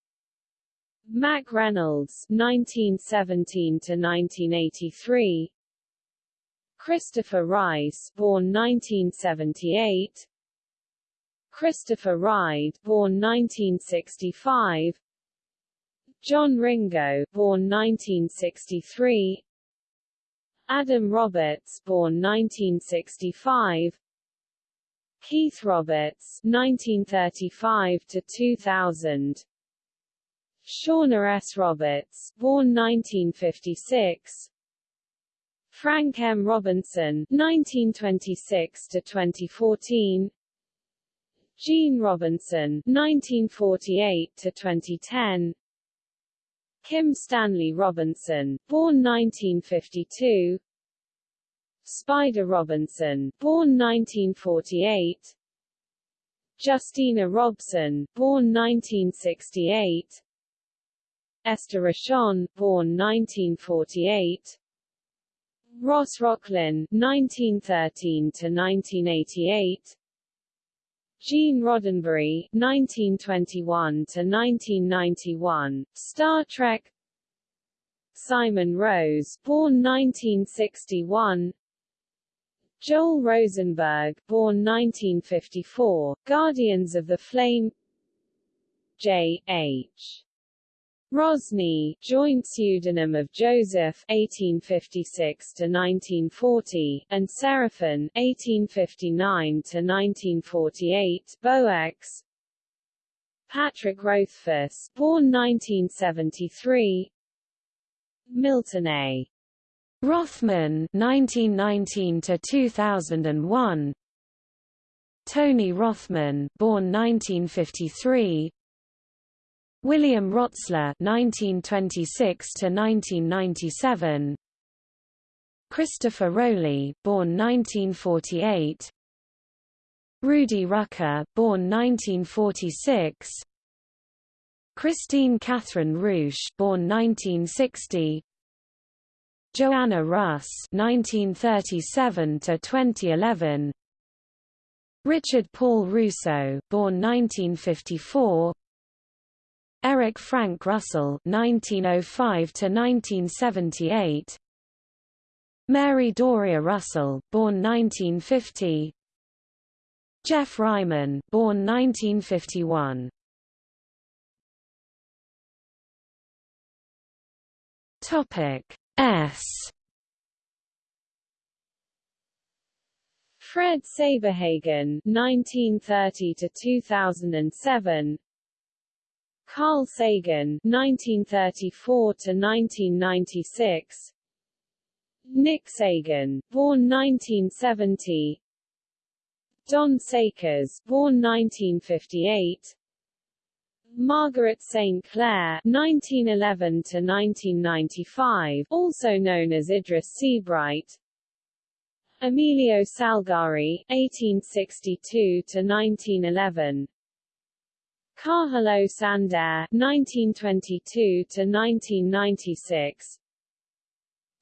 Mack Reynolds, 1917 to 1983. Christopher Rice, born 1978. Christopher Ride, born 1965. John Ringo, born 1963. Adam Roberts, born 1965. Keith Roberts, 1935 to 2000. Shauna S. Roberts, born 1956. Frank M. Robinson, 1926 to 2014. Jeanne Robinson, 1948 to 2010. Kim Stanley Robinson, born 1952. Spider Robinson, born 1948. Justina Robson, born 1968. Esther Rochon, born 1948. Ross Rocklynne, 1913 to 1988. Gene Roddenberry, 1921 to 1991, Star Trek. Simon Rose, born 1961. Joel Rosenberg, born 1954, Guardians of the Flame. J. H. Rosny, joint pseudonym of Joseph (1856–1940) and Seraphin (1859–1948) Boex. Patrick Rothfuss, born 1973. Milton A. Rothman 1919 to 2001 Tony Rothman born 1953 William Rotsler (1926–1997), Christopher Rowley, born 1948, Rudy Rucker, born 1946, Kristine Kathryn Rusch, born 1960, Joanna Russ (1937–2011), Richard Paul Russo, born 1954. Eric Frank Russell 1905 to 1978 Mary Doria Russell born 1950 Geoff Ryman born 1951 Topic S. Fred Saberhagen 1930 to 2007 Carl Sagan (1934–1996), Nick Sagan, born 1970, Don Sakers, born 1958, Margaret St. Clair (1911–1995), also known as Idris Seabright, Emilio Salgari (1862–1911). Carlos Sander (1922–1996),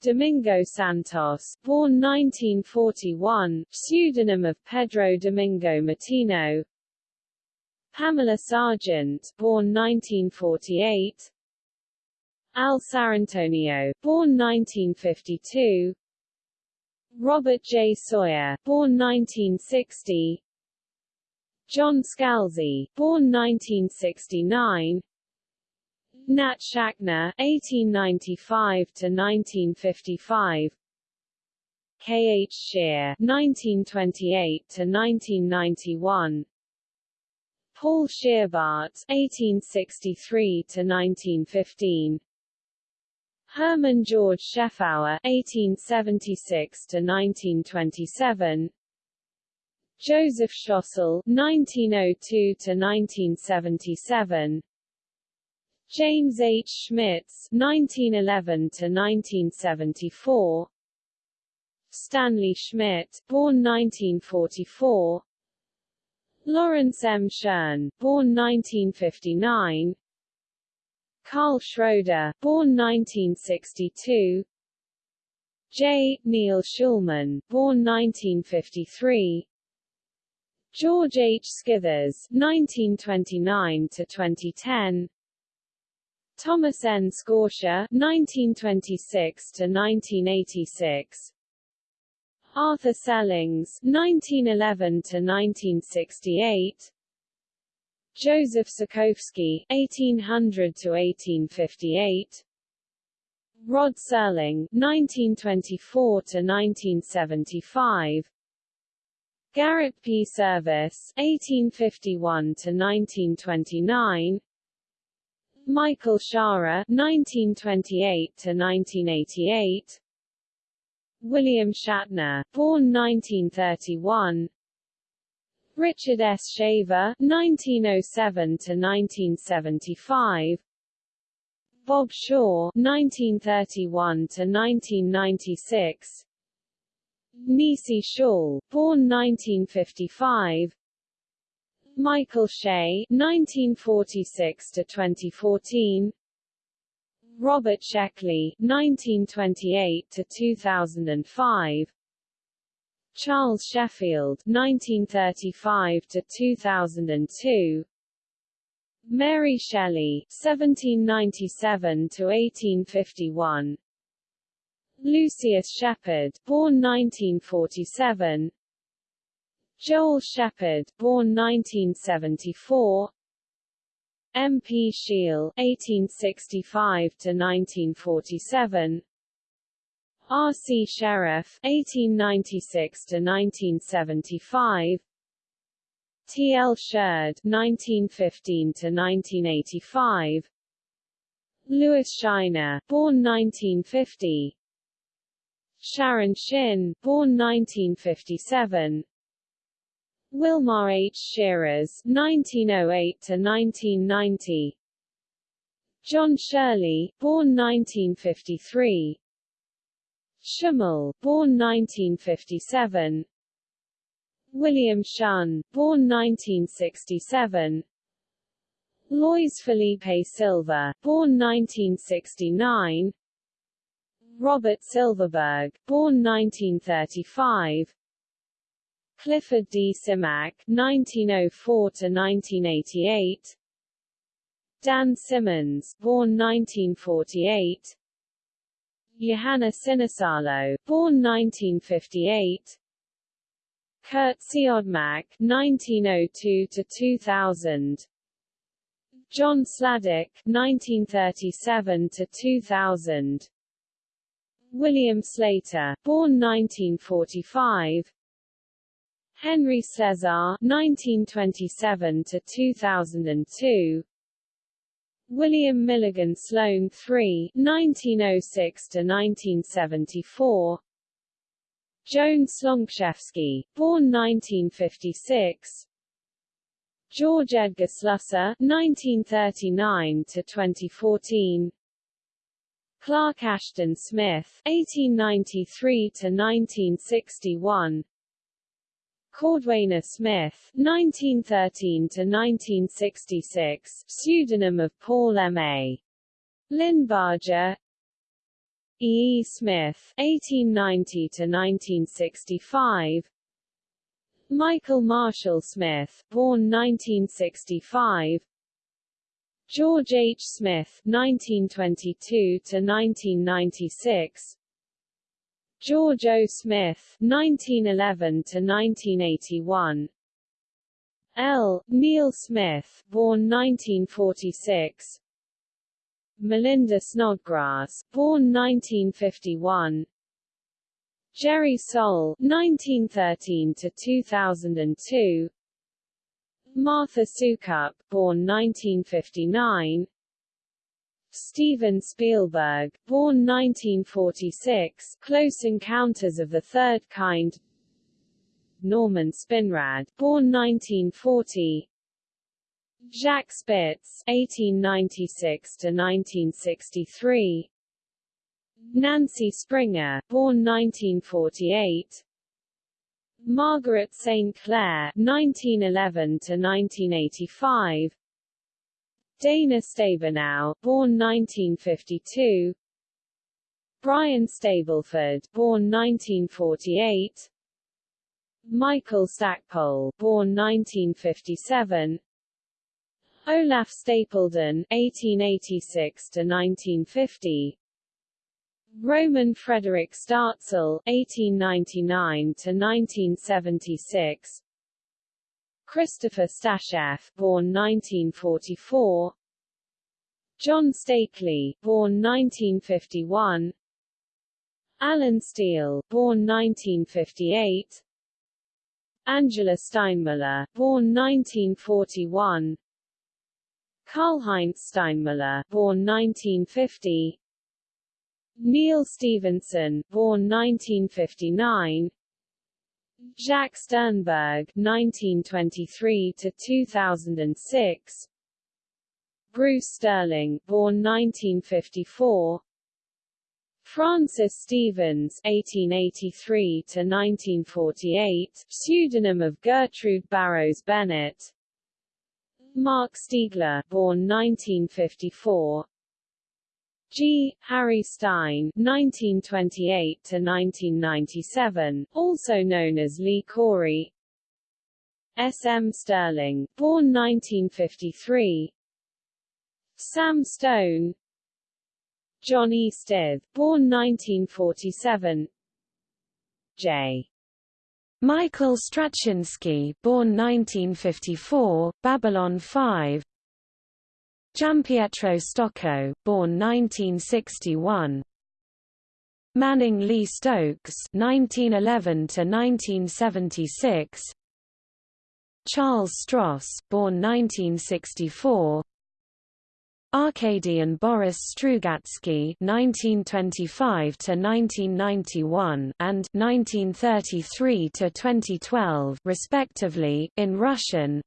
Domingo Santos, born 1941, pseudonym of Pedro Domingo Matino. Pamela Sargent, born 1948. Al Sarrantonio, born 1952. Robert J. Sawyer, born 1960. John Scalzi, born 1969. Nat Schachner, 1895 to 1955. K. H. Scheer, 1928 to 1991. Paul Scheerbart, 1863 to 1915. Hermann George Scheffauer, 1876 to 1927. Joseph Schlossel (1902–1977), James H. Schmitz (1911–1974), Stanley Schmidt, born 1944, Lawrence M. Schirn, born 1959, Karl Schroeder, born 1962. J. Neil Schulman, born 1953. George H. Scithers, 1929 to 2010. Thomas N. Scortia, 1926 to 1986. Arthur Sellings, 1911 to 1968. Joseph Sokovsky, 1800 to 1858. Rod Serling, 1924 to 1975. Garrett P. Service, 1851 to 1929. Michael Shaara, 1928 to 1988. William Shatner, born 1931. Richard S. Shaver, 1907 to 1975. Bob Shaw, 1931 to 1996. Nisi Shawl, born 1955. Michael Shea, 1946 to 2014. Robert Sheckley, 1928 to 2005. Charles Sheffield, 1935 to 2002. Mary Shelley, 1797 to 1851. Lucius Shepard, born 1947. Joel Shepherd, born 1974. M. P. Shiel, 1865 to 1947. R. C. Sherriff, 1896 to 1975. T. L. Sherred, 1915 to 1985. Lewis Shiner, born 1950. Sharon Shinn, born 1957. Wilmar H. Shiras, 1908 to 1990. John Shirley, born 1953. Schimmel, born 1957. William Shun, born 1967. Lois Felipe Silva, born 1969. Robert Silverberg, born 1935. Clifford D. Simak, 1904 to 1988. Dan Simmons, born 1948. Johanna Sinisalo, born 1958. Kurt Siodmak, 1902 to 2000. John Sladek, 1937 to 2000. William Slater, born 1945. Henry Cesar, 1927 to 2002. William Milligan Sloane III, 1906 to 1974. Joan Slonczewski, born 1956. George Edgar Slusser, 1939 to 2014. Clark Ashton Smith, 1893 to 1961. Cordwainer Smith, 1913 to 1966, pseudonym of Paul M. A. Linebarger, E. E. Smith, 1890 to 1965. Michael Marshall Smith, born 1965. George H. Smith, 1922 to 1996. George O. Smith, 1911 to 1981. L. Neil Smith, born 1946. Melinda Snodgrass, born 1951. Jerry Sohl, 1913 to 2002. Martha Soukup, born 1959. Steven Spielberg, born 1946, Close Encounters of the Third Kind. Norman Spinrad, born 1940. Jacques Spitz, 1896 to 1963. Nancy Springer, born 1948. Margaret St. Clair, 1911 to 1985. Dana Stabenow, born 1952. Brian Stableford, born 1948. Michael Stackpole, born 1957. Olaf Stapledon, 1886 to 1950. Roman Frederick Startzel, (1899–1976), Christopher Stasheff, born 1944. John Steakley, born 1951. Allen Steele, born 1958. Angela Steinmüller, born 1941. Karl-Heinz Steinmüller, born 1950. Neal Stephenson, born 1959. Jacques Sternberg, 1923 to 2006. Bruce Sterling, born 1954. Francis Stevens (1883–1948), pseudonym of Gertrude Barrows Bennett. Marc Stiegler, born 1954. G. Harry Stine (1928–1997), also known as Lee Corey. S. M. Stirling, born 1953. Sam Stone, John E. Stith, born 1947. J. Michael Straczynski, born 1954, Babylon 5. Gianpietro Stocco, born 1961. Manning Lee Stokes, 1911 to 1976. Charles Stross, born 1964. Arkady Boris Strugatsky (1925–1991) and (1933–2012), respectively, in Russian.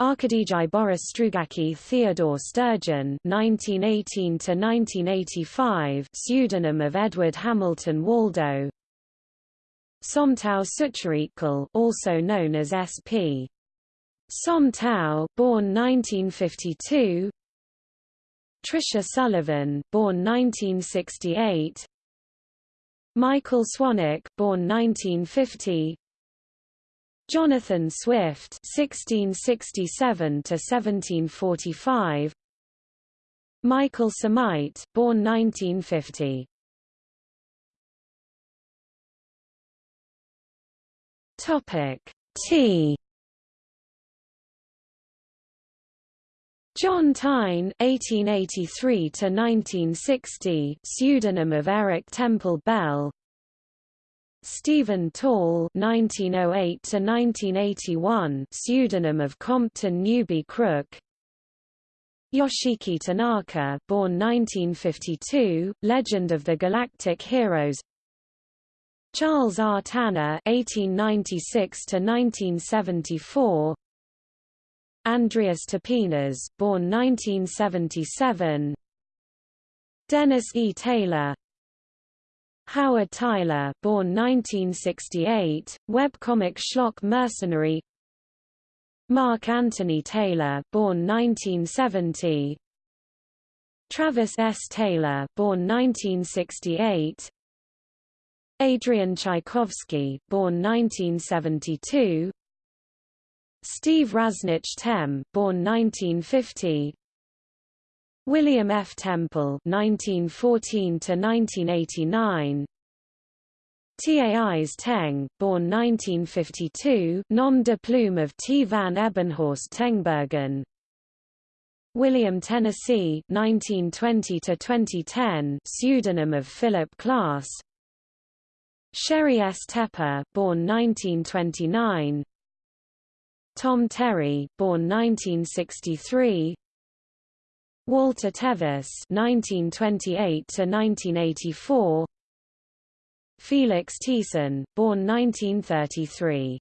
Arkadijy Boris Strugacki Theodore Sturgeon (1918–1985), pseudonym of Edward Hamilton Waldo. Somtow Sucharitkul, also known as S.P. Somtow, born 1952. Tricia Sullivan, born 1968. Michael Swanwick, born 1950. Jonathan Swift, 1667 to 1745. Michael Szameit, born 1950. Topic T John Taine (1883–1960), pseudonym of Eric Temple Bell. Stephen Tall (1908–1981), pseudonym of Compton Newby Crook. Yoshiki Tanaka, born 1952, Legend of the Galactic Heroes. Charles R. Tanner (1896–1974). Andreas Tapinas, born 1977 Dennis E. Taylor Howard Tayler born 1968, webcomic schlock mercenary Mark Anthony Taylor born 1970 Travis S. Taylor born 1968 Adrian Tchaikovsky born 1972 Steve Rasnic Tem, born 1950. William F. Temple, 1914 to 1989. Tais Teng, born 1952, nom de plume of T. van Ebenhorst Tengbergen. William Tennessee, 1920 to 2010, pseudonym of Philip Klass. Sheri S. Tepper, born 1929. Tom Terry, born 1963. Walter Tevis, (1928–1984), Felix Thiessen, born 1933.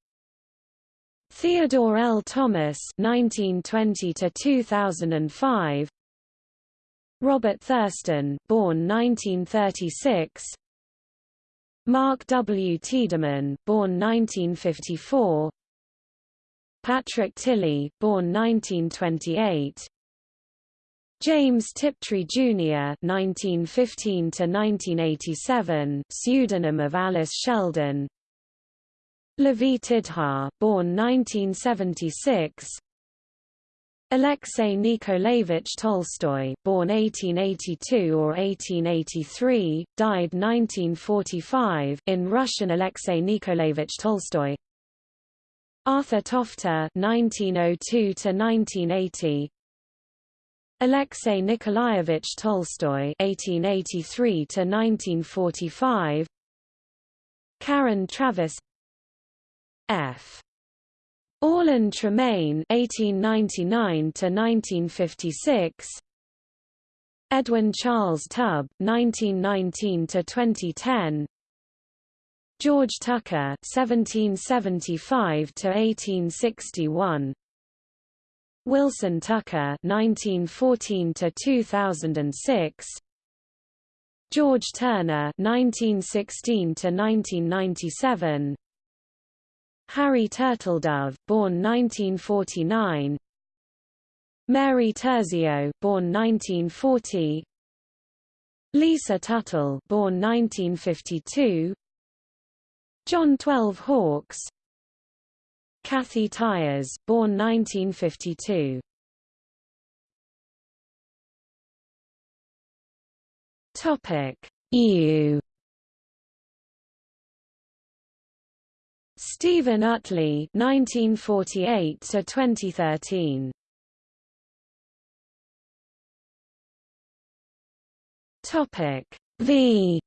Theodore L. Thomas, (1920–2005), Robert Thurston, born 1936. Mark W. Tiedemann, born 1954. Patrick Tilley, born 1928. James Tiptree Jr. (1915–1987), pseudonym of Alice Sheldon. Lavie Tidhar, born 1976. Alexei Nikolaevich Tolstoy, born 1882 or 1883, died 1945 in Russian Alexei Nikolaevich Tolstoy. Arthur Tofte 1902 to 1980. Alexei Nikolaevich Tolstoy 1883 to 1945. Karen Traviss F. Orlin Tremaine (1899–1956), Edwin Charles Tubb (1919–2010), George Tucker (1775–1861), Wilson Tucker 1914 to 2006 George Turner 1916 to 1997 Harry Turtledove, born 1949. Mary Terzio, born 1940. Lisa Tuttle, born 1952. John Twelve Hawkes. Kathy Tyers, born 1952. Topic: EU Stephen Utley 1948 to 2013 Topic. V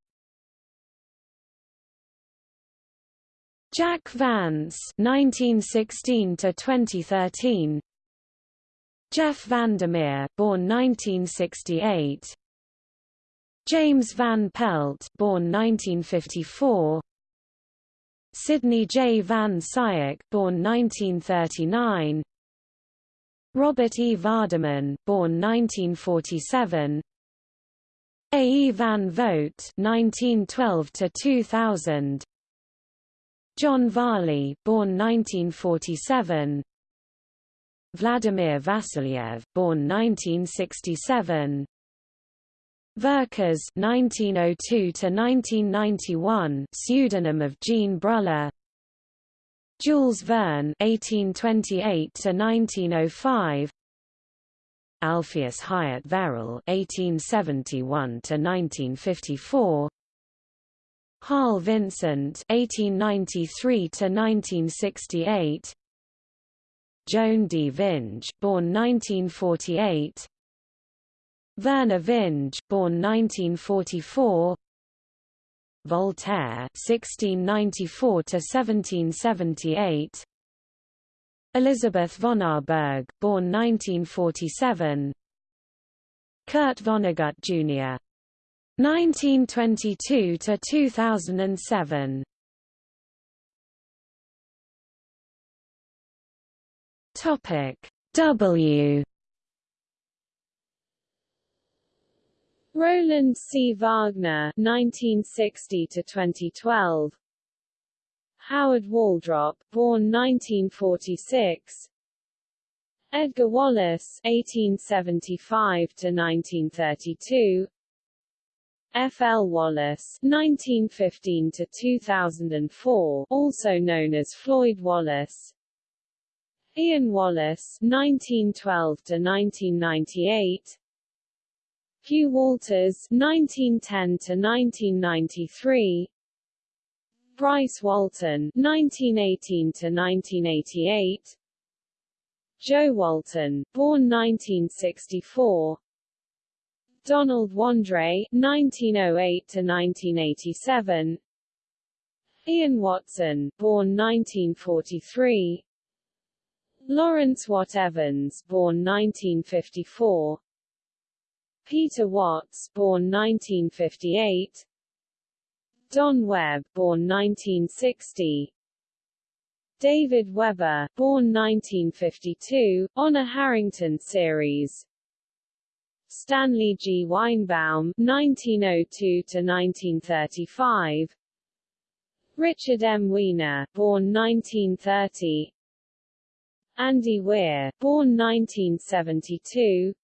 Jack Vance 1916 to 2013 Jeff Vandermeer born 1968 James Van Pelt born 1954 Sidney J. Van Scyoc born 1939 Robert E. Vardeman born 1947 A. E. Van Vogt 1912 to 2000 John Varley born 1947 Vladimir Vasilyev born 1967 Vercors 1902 to 1991 pseudonym of Jean Bruller Jules Verne 1828 to 1905 Alpheus Hyatt Verrill 1871 to 1954 Harl Vincent (1893–1968), Joan D. Vinge born 1948 Vernor Vinge, born 1944. Voltaire, (1694–1778), Elizabeth von Arburg, born 1947. Kurt Vonnegut Jr. 1922 to 2007. Topic W Roland C. Wagner 1960 to 2012 Howard Waldrop born 1946 Edgar Wallace 1875 to 1932 F. L. Wallace (1915–2004), also known as Floyd Wallace Ian Wallace (1912–1998). Hugh Walters (1910–1993). Bryce Walton (1918–1988). Jo Walton born 1964 Donald Wandrei (1908–1987), Ian Watson born 1943 Lawrence Watt Evans born 1954 Peter Watts, born 1958. Don Webb, born 1960. David Weber, born 1952, Honor Harrington series. Stanley G. Weinbaum, (1902–1935), Richard M. Weiner, born 1930. Andy Weir, born 1972.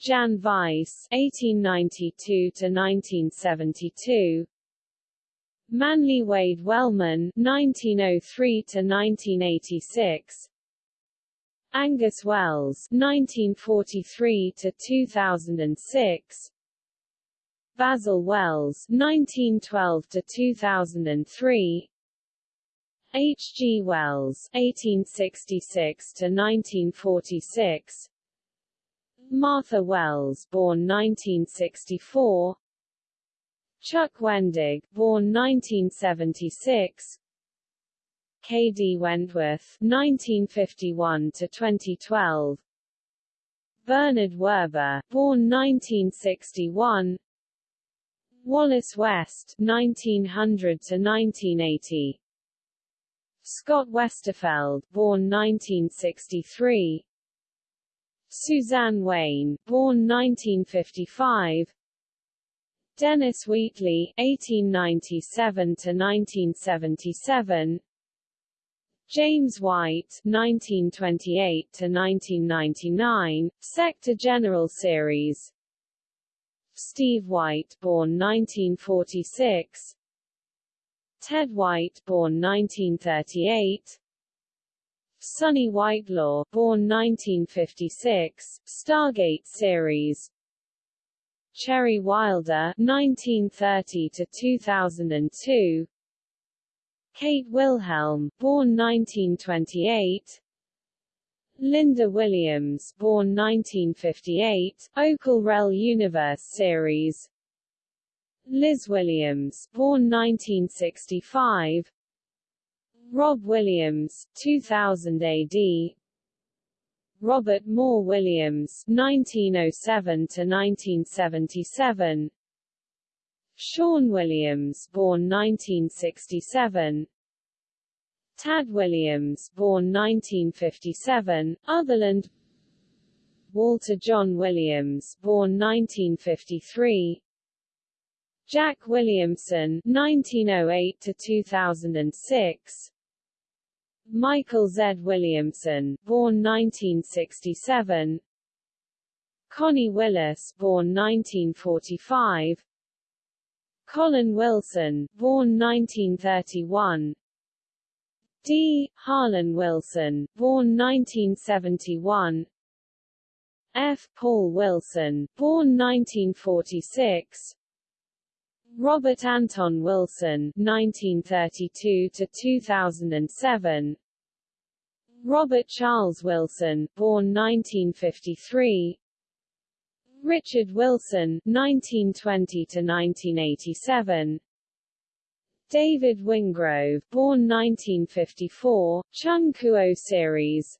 Jan Weiss (1892–1972), Manly Wade Wellman 1903 to 1986 Angus Wells 1943 to 2006 Basil Wells 1912 to 2003 H. G. Wells 1866 to 1946 Martha Wells born 1964 Chuck Wendig born 1976 K. D. Wentworth 1951 to 2012 Bernard Werber born 1961 Wallace West 1900 to 1980 Scott Westerfeld born 1963 Suzanne Weyn born 1955 Dennis Wheatley 1897 to 1977 James White (1928–1999), Sector General Series. Steve White born 1946 Ted White born 1938 Sonny Whitelaw born 1956 Stargate series. Cherry Wilder 1930 to 2002 Kate Wilhelm born 1928 Lynda Williams, born 1958, Okal Rel Universe series. Liz Williams, born 1965. Rob Williams, 2000 AD. Robert Moore Williams, 1907 to 1977. Sean Williams, born 1967. Tad Williams, born 1957, Otherland. Walter John Williams, born 1953 Jack Williamson, 1908 to 2006 Michael Z. Williamson, born 1967 Connie Willis, born 1945 Colin Wilson, born 1931 D. Harlan Wilson, born 1971 F. Paul Wilson, born 1946 Robert Anton Wilson 1932 to 2007 Robert Charles Wilson born 1953 Richard Wilson 1920 to 1987 David Wingrove, born 1954, Chung Kuo series.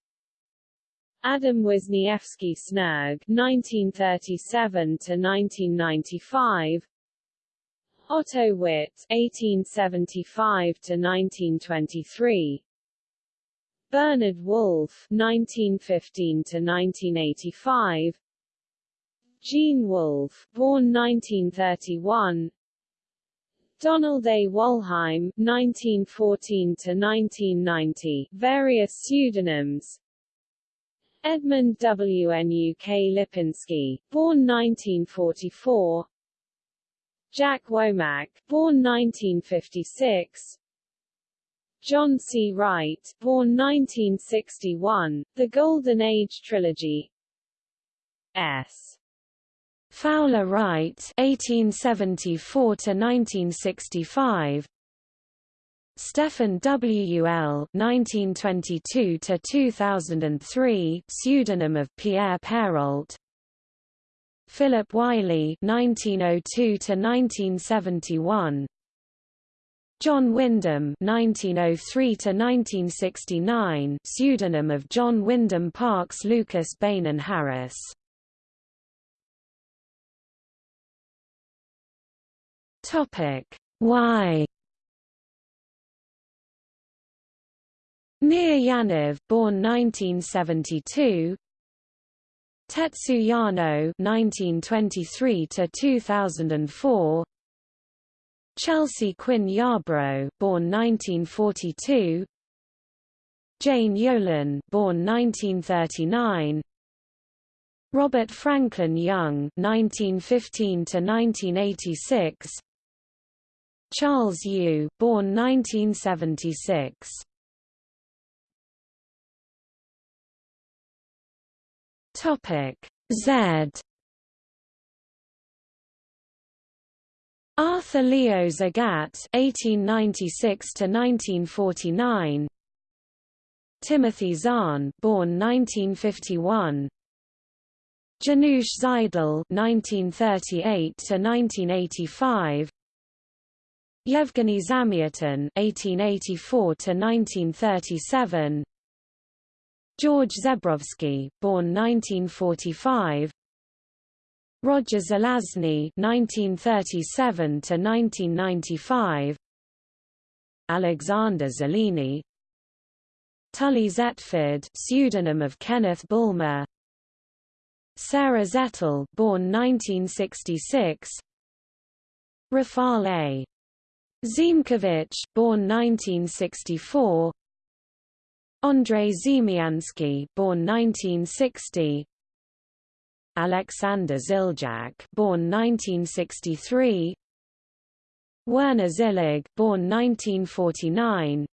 Adam Wisniewski Snerg, 1937 to 1995. Otto Witt, 1875 to 1923. Bernard Wolfe, 1915 to 1985. Gene Wolfe, born 1931. Donald A. Wollheim, 1914 to 1990, various pseudonyms. Edmund W. N. U. K. Lipinski, born 1944. Jack Womack, born 1956. John C. Wright, born 1961, The Golden Age Trilogy. S. Fowler Wright (1874 to 1965), Stephen W. L. (1922–2003), pseudonym of Pierre Pairault. Philip Wylie (1902–1971), John Wyndham (1903–1969), pseudonym of John Wyndham Parkes Lucas Beynon Harris. Topic Why Mir Yaniv, born 1972. Tetsu Yano, 1923 to 2004. Chelsea Quinn Yarbrough, born 1942. Jane Yolen, born 1939. Robert Franklin Young, 1915 to 1986. Charles Yu, born 1976. Topic Z. Arthur Leo Zagat (1896–1949), Timothy Zahn, born 1951, Janusz Zajdel (1938–1985), Yevgeny Zamyatin (1884–1937), George Zebrowski, born 1945, Roger Zelazny (1937–1995), Alexander Zelini, Tully Zetford, pseudonym of Kenneth Bulmer, Sarah Zettel, born 1966, Rafal A. Ziemkiewicz, born 1964, Andrei Ziemiański, born 1960, Alexander Ziljak, born 1963, Werner Zillig, born 1949,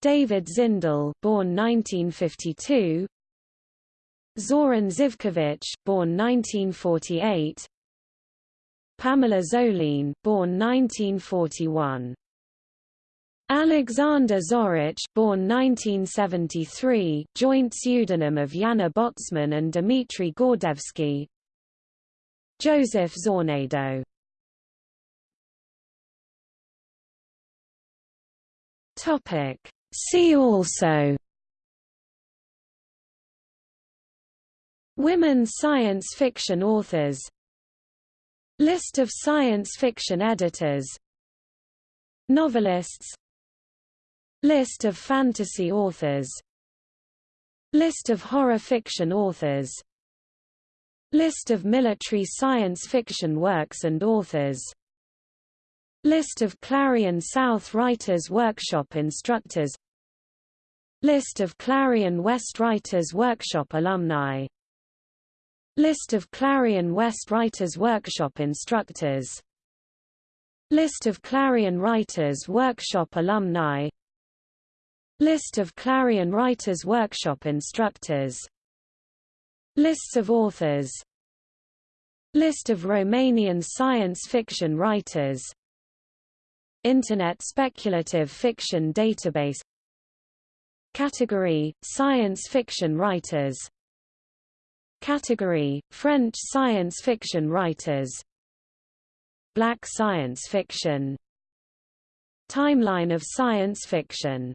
David Zindell, born 1952, Zoran Zivkovic, born 1948, Pamela Zoline, born 1941. Alexander Zorich, born 1973, joint pseudonym of Yana Botsman and Dmitry Gordevsky. Joseph Zornado. Topic See also Women science fiction authors List of science fiction editors. Novelists. List of fantasy authors. List of horror fiction authors. List of military science fiction works and authors. List of Clarion South Writers Workshop instructors. List of Clarion West Writers Workshop alumni List of Clarion West Writers Workshop instructors. List of Clarion Writers Workshop alumni. List of Clarion Writers Workshop instructors. Lists of authors. List of Romanian science fiction writers. Internet Speculative Fiction Database. Category – Science fiction writers Category – French science fiction writers. Black science fiction. Timeline of science fiction